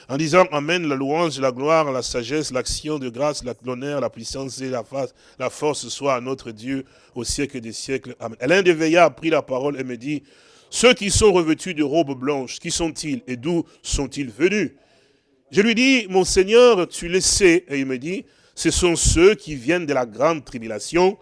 En disant Amen, la louange, la gloire, la sagesse, l'action de grâce, l'honneur, la puissance et la, force soit à notre Dieu au siècle des siècles. Amen. L'un des vieillards prit la parole et me dit, ceux qui sont revêtus de robes blanches, qui sont-ils et d'où sont-ils venus? Je lui dis, mon Seigneur, tu le sais. Et il me dit, ce sont ceux qui viennent de la grande tribulation.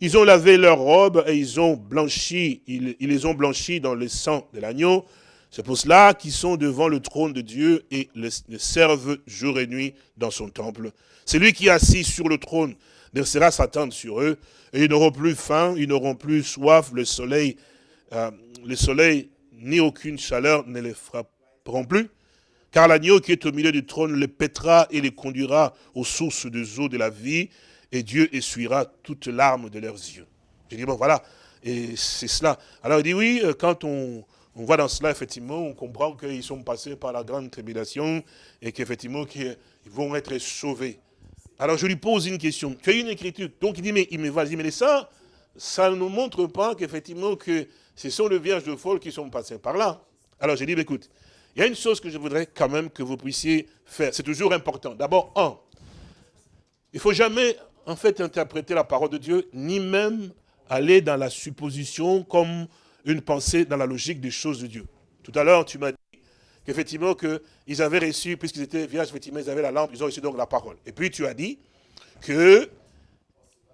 Ils ont lavé leurs robes et ils ont blanchi, ils, les ont blanchis dans le sang de l'agneau. C'est pour cela qu'ils sont devant le trône de Dieu et le, servent jour et nuit dans son temple. C'est lui qui assis sur le trône versera Satan sur eux, et ils n'auront plus faim, ils n'auront plus soif, le soleil, euh, le soleil ni aucune chaleur ne les frapperont plus. Car l'agneau qui est au milieu du trône les pètera et les conduira aux sources des eaux de la vie, et Dieu essuiera toutes larmes de leurs yeux. Je dis, bon, voilà, et c'est cela. Alors il dit, oui, euh, quand on, voit dans cela, effectivement, on comprend qu'ils sont passés par la grande tribulation, et qu'effectivement, qu'ils vont être sauvés. Alors je lui pose une question. Tu as une écriture. Donc il dit, mais, il me vas-y, mais ça, ça ne nous montre pas qu'effectivement, que ce sont les vierges de folle qui sont passées par là. Alors j'ai dit, écoute, il y a une chose que je voudrais quand même que vous puissiez faire. C'est toujours important. D'abord, un, il ne faut jamais, en fait, interpréter la parole de Dieu, ni même aller dans la supposition comme une pensée dans la logique des choses de Dieu. Tout à l'heure, tu m'as dit qu'effectivement, qu'ils avaient reçu, puisqu'ils étaient vierges, effectivement, ils avaient la lampe, ils ont reçu donc la parole. Et puis, tu as dit que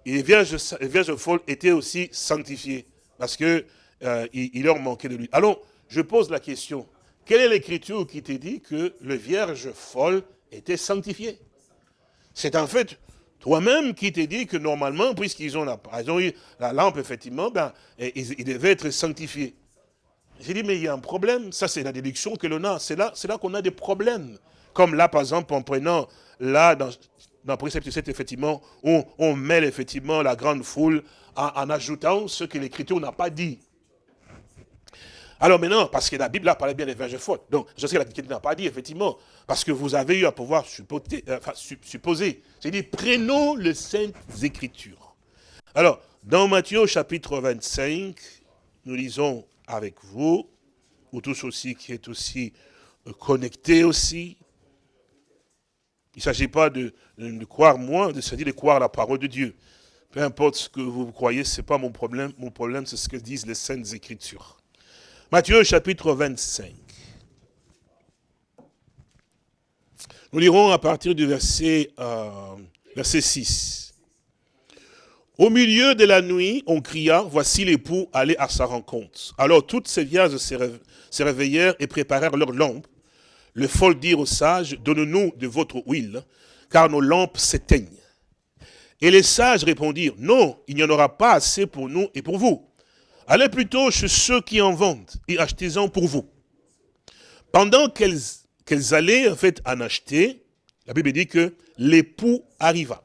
les vierges, les vierges folles étaient aussi sanctifiées, parce qu'il euh, leur manquait de lui. Alors, je pose la question, quelle est l'écriture qui te dit que les vierges folles étaient sanctifiées C'est en fait toi-même qui te dit que normalement, puisqu'ils ont, la, la lampe, effectivement, ben, ils, devaient être sanctifiés. J'ai dit, mais il y a un problème. Ça, c'est la déduction que l'on a. C'est là, qu'on a des problèmes. Comme là, par exemple, en prenant, là, dans, dans Précepte 7, effectivement, on, on mêle effectivement la grande foule en ajoutant ce que l'Écriture n'a pas dit. Alors maintenant, parce que la Bible a parlé bien des vierges folles. Donc, je sais que la Bible n'a pas dit, effectivement, parce que vous avez eu à pouvoir supposer. Euh, supposer. C'est dit, prenons les Saintes Écritures. Alors, dans Matthieu chapitre 25, nous lisons avec vous, ou tous aussi qui est aussi euh, connectés aussi. Il ne s'agit pas de, de, croire moi, il s'agit de croire la parole de Dieu. Peu importe ce que vous croyez, ce n'est pas mon problème. Mon problème, c'est ce que disent les Saintes Écritures. Matthieu chapitre 25. Nous lirons à partir du verset, euh, verset 6. Au milieu de la nuit, on cria, voici l'époux, allez à sa rencontre. Alors toutes ces vierges se réveillèrent et préparèrent leurs lampes. Le folles dirent aux sages, donne-nous de votre huile, car nos lampes s'éteignent. Et les sages répondirent, non, il n'y en aura pas assez pour nous et pour vous. Allez plutôt chez ceux qui en vendent et achetez-en pour vous. Pendant qu'elles allaient en fait en acheter, la Bible dit que l'époux arriva.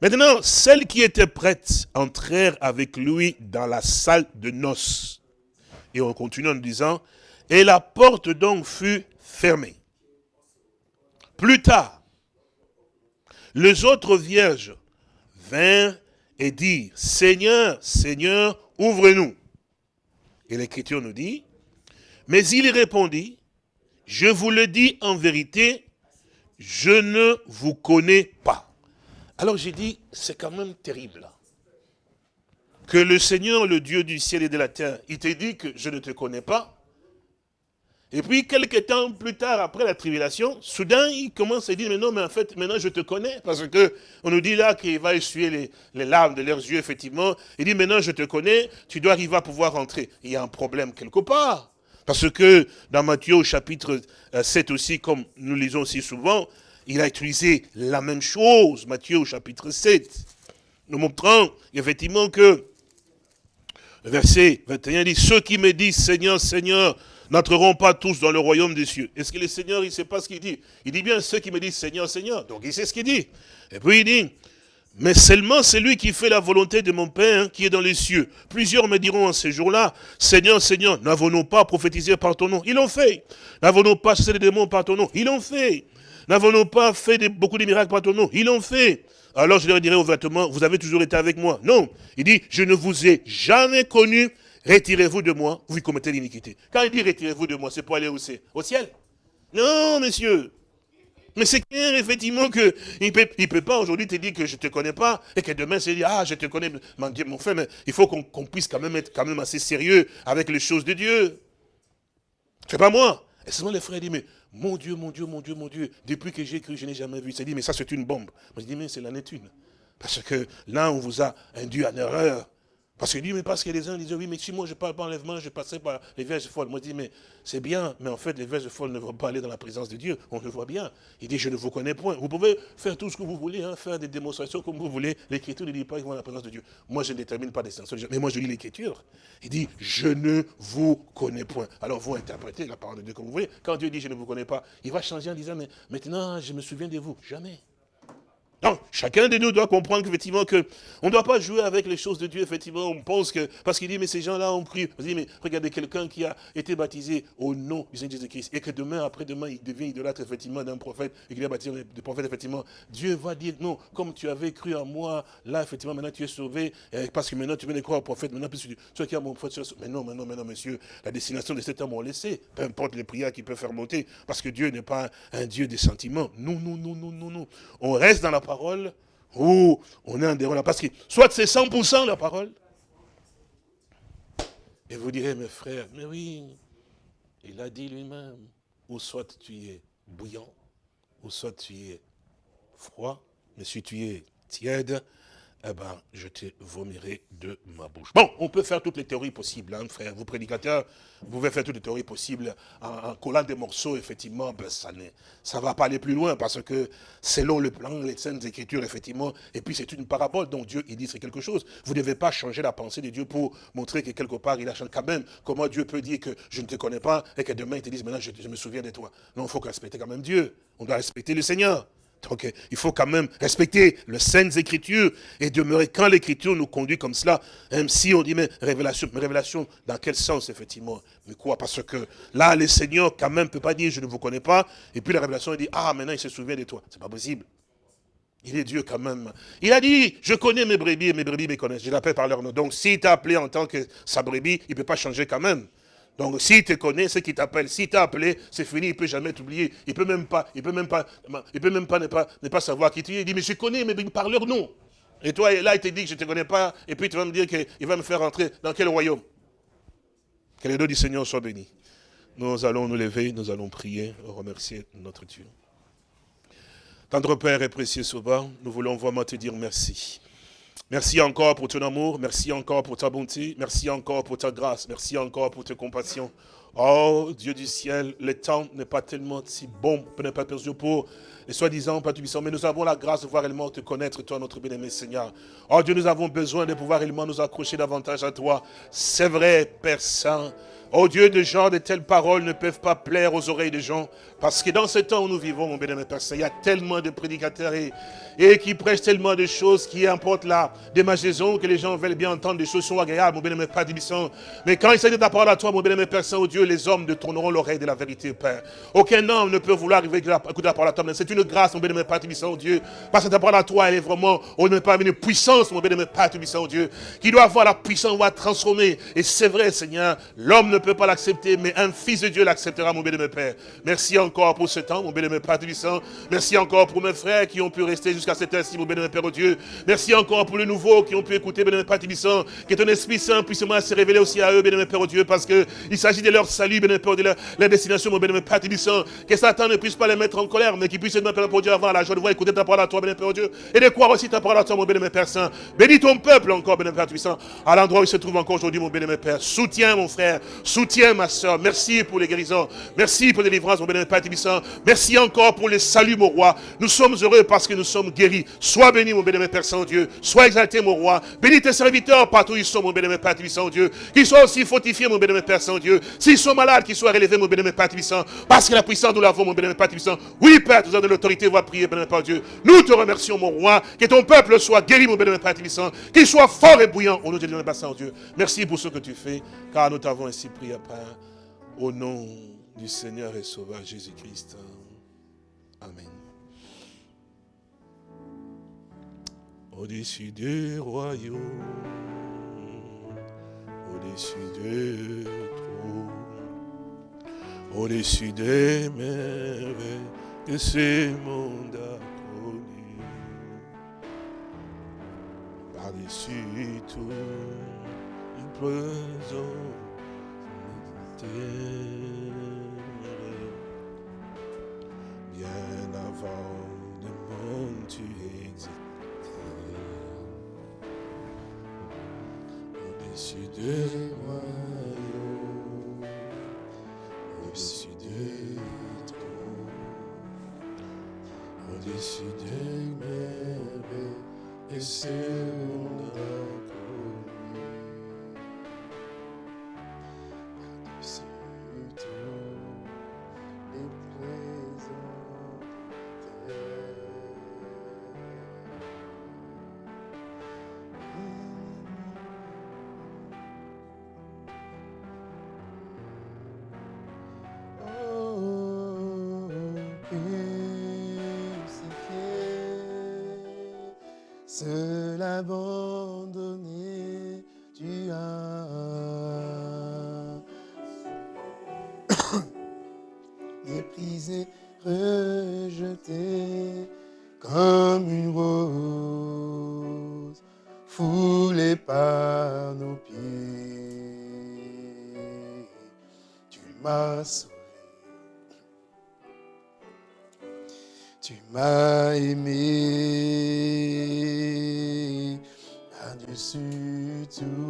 Maintenant, celles qui étaient prêtes entrèrent avec lui dans la salle de noces. Et on continue en disant, et la porte donc fut fermée. Plus tard, les autres vierges vinrent et dirent, Seigneur, Seigneur, ouvre-nous. Et l'Écriture nous dit, mais il répondit, je vous le dis en vérité, je ne vous connais pas. Alors j'ai dit, c'est quand même terrible. Que le Seigneur, le Dieu du ciel et de la terre, il te dit que je ne te connais pas. Et puis, quelques temps plus tard, après la tribulation, soudain, il commence à dire, mais non, mais en fait, maintenant je te connais. Parce que on nous dit là qu'il va essuyer les, larmes de leurs yeux, effectivement. Il dit, maintenant je te connais, tu dois arriver à pouvoir rentrer. Il y a un problème quelque part. Parce que dans Matthieu au chapitre 7 euh, aussi, comme nous lisons aussi souvent, il a utilisé la même chose, Matthieu au chapitre 7, nous montrant effectivement que, verset 21 dit, ceux qui me disent Seigneur, Seigneur, n'entreront pas tous dans le royaume des cieux. Est-ce que le Seigneur, il ne sait pas ce qu'il dit? Il dit bien ceux qui me disent Seigneur, Seigneur. Donc il sait ce qu'il dit. Et puis il dit, mais seulement celui qui fait la volonté de mon Père qui est dans les cieux. Plusieurs me diront en ce jour-là, Seigneur, Seigneur, n'avons-nous pas prophétisé par ton nom? Ils l'ont fait. N'avons-nous pas chassé les démons par ton nom? Ils l'ont fait. N'avons-nous pas fait beaucoup de miracles par ton nom? Ils l'ont fait. Alors je leur dirai ouvertement, vous avez toujours été avec moi. Non. Il dit, je ne vous ai jamais connu. Retirez-vous de moi, vous commettez l'iniquité. Quand il dit retirez-vous de moi, c'est pour aller où c'est Au ciel Non, monsieur. Mais c'est clair, effectivement, qu'il ne peut, pas aujourd'hui te dire que je ne te connais pas, et que demain, c'est dire, ah, je te connais, mon frère, mais il faut qu'on puisse quand même être assez sérieux avec les choses de Dieu. C'est pas moi. Et seulement les frères disent, mais mon Dieu, mon Dieu, mon Dieu, mon Dieu, depuis que j'ai cru, je n'ai jamais vu. Il dit, mais ça, c'est une bombe. Moi, je dis, mais c'est la une. Parce que là, on vous a induit en erreur. Parce qu'il dit, mais parce que les uns disent, oui, mais si moi je parle pas enlèvement, je passerai par les vierges folles. Moi je dis, mais c'est bien, mais en fait, les vierges folles ne vont pas aller dans la présence de Dieu. On le voit bien. Il dit, je ne vous connais point. Vous pouvez faire tout ce que vous voulez, hein, faire des démonstrations comme vous voulez. L'écriture ne dit pas qu'ils vont dans la présence de Dieu. Moi, je ne détermine pas des sens. Mais moi, je lis l'écriture. Il dit, je ne vous connais point. Alors, vous interprétez la parole de Dieu comme vous voulez. Quand Dieu dit, je ne vous connais pas, il va changer en disant, mais maintenant, je me souviens de vous. Jamais. Donc, chacun de nous doit comprendre qu'effectivement, que on ne doit pas jouer avec les choses de Dieu, effectivement, on pense que, parce qu'il dit, mais ces gens-là ont cru, dit, mais regardez quelqu'un qui a été baptisé au nom du Seigneur Jésus-Christ, et que demain, après-demain, il devient idolâtre, effectivement, d'un prophète, et qu'il est baptisé de prophète, effectivement, Dieu va dire, non, comme tu avais cru en moi, là, effectivement, maintenant tu es sauvé, parce que maintenant tu viens de croire au prophète, maintenant, tu es qui a mon prophète, mais non, maintenant, maintenant, monsieur, la destination de cet homme, on laissé, peu importe les prières qu'il peut faire monter, parce que Dieu n'est pas un Dieu des sentiments. Non, non, non, non, non, non. On reste dans la parole, ou on est en déroulant. Parce que soit c'est 100% la parole. Et vous direz, mes frères, mais oui, il a dit lui-même, ou soit tu es bouillant, ou soit tu es froid, mais si tu es tiède, eh ben, je te vomirai de ma bouche. Bon, on peut faire toutes les théories possibles, hein, frère. Vous, prédicateurs, vous pouvez faire toutes les théories possibles. En, collant des morceaux, effectivement, ben, ça ne va pas aller plus loin, parce que selon le plan, les scènes écritures, effectivement, et puis c'est une parabole, donc Dieu, il dit c'est quelque chose. Vous ne devez pas changer la pensée de Dieu pour montrer que quelque part, il a changé quand même. Comment Dieu peut dire que je ne te connais pas, et que demain, il te dise, maintenant, je me souviens de toi. Non, il faut respecter quand même Dieu. On doit respecter le Seigneur. Donc il faut quand même respecter les saintes écritures et demeurer quand l'écriture nous conduit comme cela, même si on dit mais révélation, mais révélation dans quel sens effectivement? Mais quoi? Parce que là le Seigneur quand même ne peut pas dire je ne vous connais pas, et puis la révélation il dit ah maintenant il se souvient de toi. C'est pas possible. Il est Dieu quand même. Il a dit, je connais mes brebis et mes brebis me connaissent. Je l'appelle par leur nom. Donc s'il t'a appelé en tant que sa brebis, il ne peut pas changer quand même. Donc s'il te connaît, c'est qu'il t'appelle. S'il t'a appelé, c'est fini, il ne peut jamais t'oublier. Il ne peut même pas, il peut même pas, il peut même pas ne, pas savoir qui tu es. Il dit, mais je connais, mais par leur nom. Et toi, là, il te dit que je ne te connais pas, et puis tu vas me dire qu'il va me faire entrer dans quel royaume? Que les dos du Seigneur soient bénis. Nous allons nous lever, nous allons prier, remercier notre Dieu. Tendre Père et précieux Sauveur, nous voulons vraiment te dire merci. Merci encore pour ton amour, merci encore pour ta bonté, merci encore pour ta grâce, merci encore pour ta compassion. Oh, Dieu du ciel, le temps n'est pas tellement si bon, n'est pas perdu pour les soi-disant puissant, mais nous avons la grâce de pouvoir réellement te connaître, toi, notre bien-aimé Seigneur. Oh Dieu, nous avons besoin de pouvoir réellement nous accrocher davantage à toi. C'est vrai, Père Saint, Oh Dieu, de gens de telles paroles ne peuvent pas plaire aux oreilles des gens. Parce que dans ce temps où nous vivons, mon bien-aimé il y a tellement de prédicateurs et, et qui prêchent tellement de choses qui importent la démageaison, que les gens veulent bien entendre des choses sont agréables, mon bien-aimé Père Tibissant. Mais quand il s'agit de ta parole à toi, mon bien-aimé Père Saint, oh Dieu, les hommes tourneront l'oreille de la vérité, Père. Aucun homme ne peut vouloir arriver à écouter la parole à toi. C'est une grâce, mon bien-aimé Père Tibissant, oh Dieu. Parce que ta parole à toi, elle est vraiment, oh ne pas une puissance, mon bien-aimé Père Tibissant, oh Dieu, qui doit avoir la puissance, va transformer. Et c'est vrai, Seigneur, l'homme ne peut pas l'accepter, mais un fils de Dieu l'acceptera, mon bien-aimé Père. Merci encore pour ce temps, mon bien-aimé Père Tibissant. Merci encore pour mes frères qui ont pu rester jusqu'à cette heure-ci, mon bien-aimé Père, oh Dieu. Merci encore pour les nouveaux qui ont pu écouter, bien-aimé Père Tibissant. Que ton Esprit Saint puisse se révéler aussi à eux, bien-aimé Père, oh Dieu, parce qu'il s'agit de leur salut, bien-aimé Père, de leur, destination, mon bien-aimé Père Tibissant. Que Satan ne puisse pas les mettre en colère, mais qu'il puisse, bien Père, oh Dieu, avoir la joie de voir écouter ta parole à toi, bien-aimé Père, oh Dieu. Et de croire aussi ta parole à toi, mon bien-aimé Père Saint. Bénis ton peuple encore, bien-aimé Père Tibissant, à l'endroit où il se trouve encore aujourd'hui, mon bien-aimé Père. Soutiens, mon frère. Soutiens ma soeur. Merci pour les guérisons. Merci pour les délivrances, mon bénémoine Père Tibissant. Merci encore pour les saluts, mon roi. Nous sommes heureux parce que nous sommes guéris. Sois béni, mon bénémoine Père Saint-Dieu. Sois exalté, mon roi. Bénis tes serviteurs partout où ils sont, mon bénémoine Père Tibissant, Dieu. Qu'ils soient aussi fortifiés, mon bénémoine Père Saint-Dieu. S'ils sont malades, qu'ils soient relevés, mon bénémoine Père Tibissant. Parce que la puissance, nous l'avons, mon bénémoine Père Tibissant. Oui, Père, nous avons de l'autorité, va prier, bénémoine Père Dieu. Nous te remercions, mon roi. Que ton peuple soit guéri, mon bénémoine Père Tibissant. Qu'il soit fort et bouillant au nom de Dieu, Dieu. Merci pour ce que tu fais, car nous t'avons ainsi prié, Père. Au nom du Seigneur et Sauveur Jésus-Christ. Amen. Au-dessus du royaume, au-dessus de tout, au-dessus des merveilles que ce monde a par-dessus tout, nous Bien avant le monde tu existais. Au-dessus des royaumes, méprisé, rejeté comme une rose foulée par nos pieds. Tu m'as sauvé. Tu m'as aimé par-dessus tout.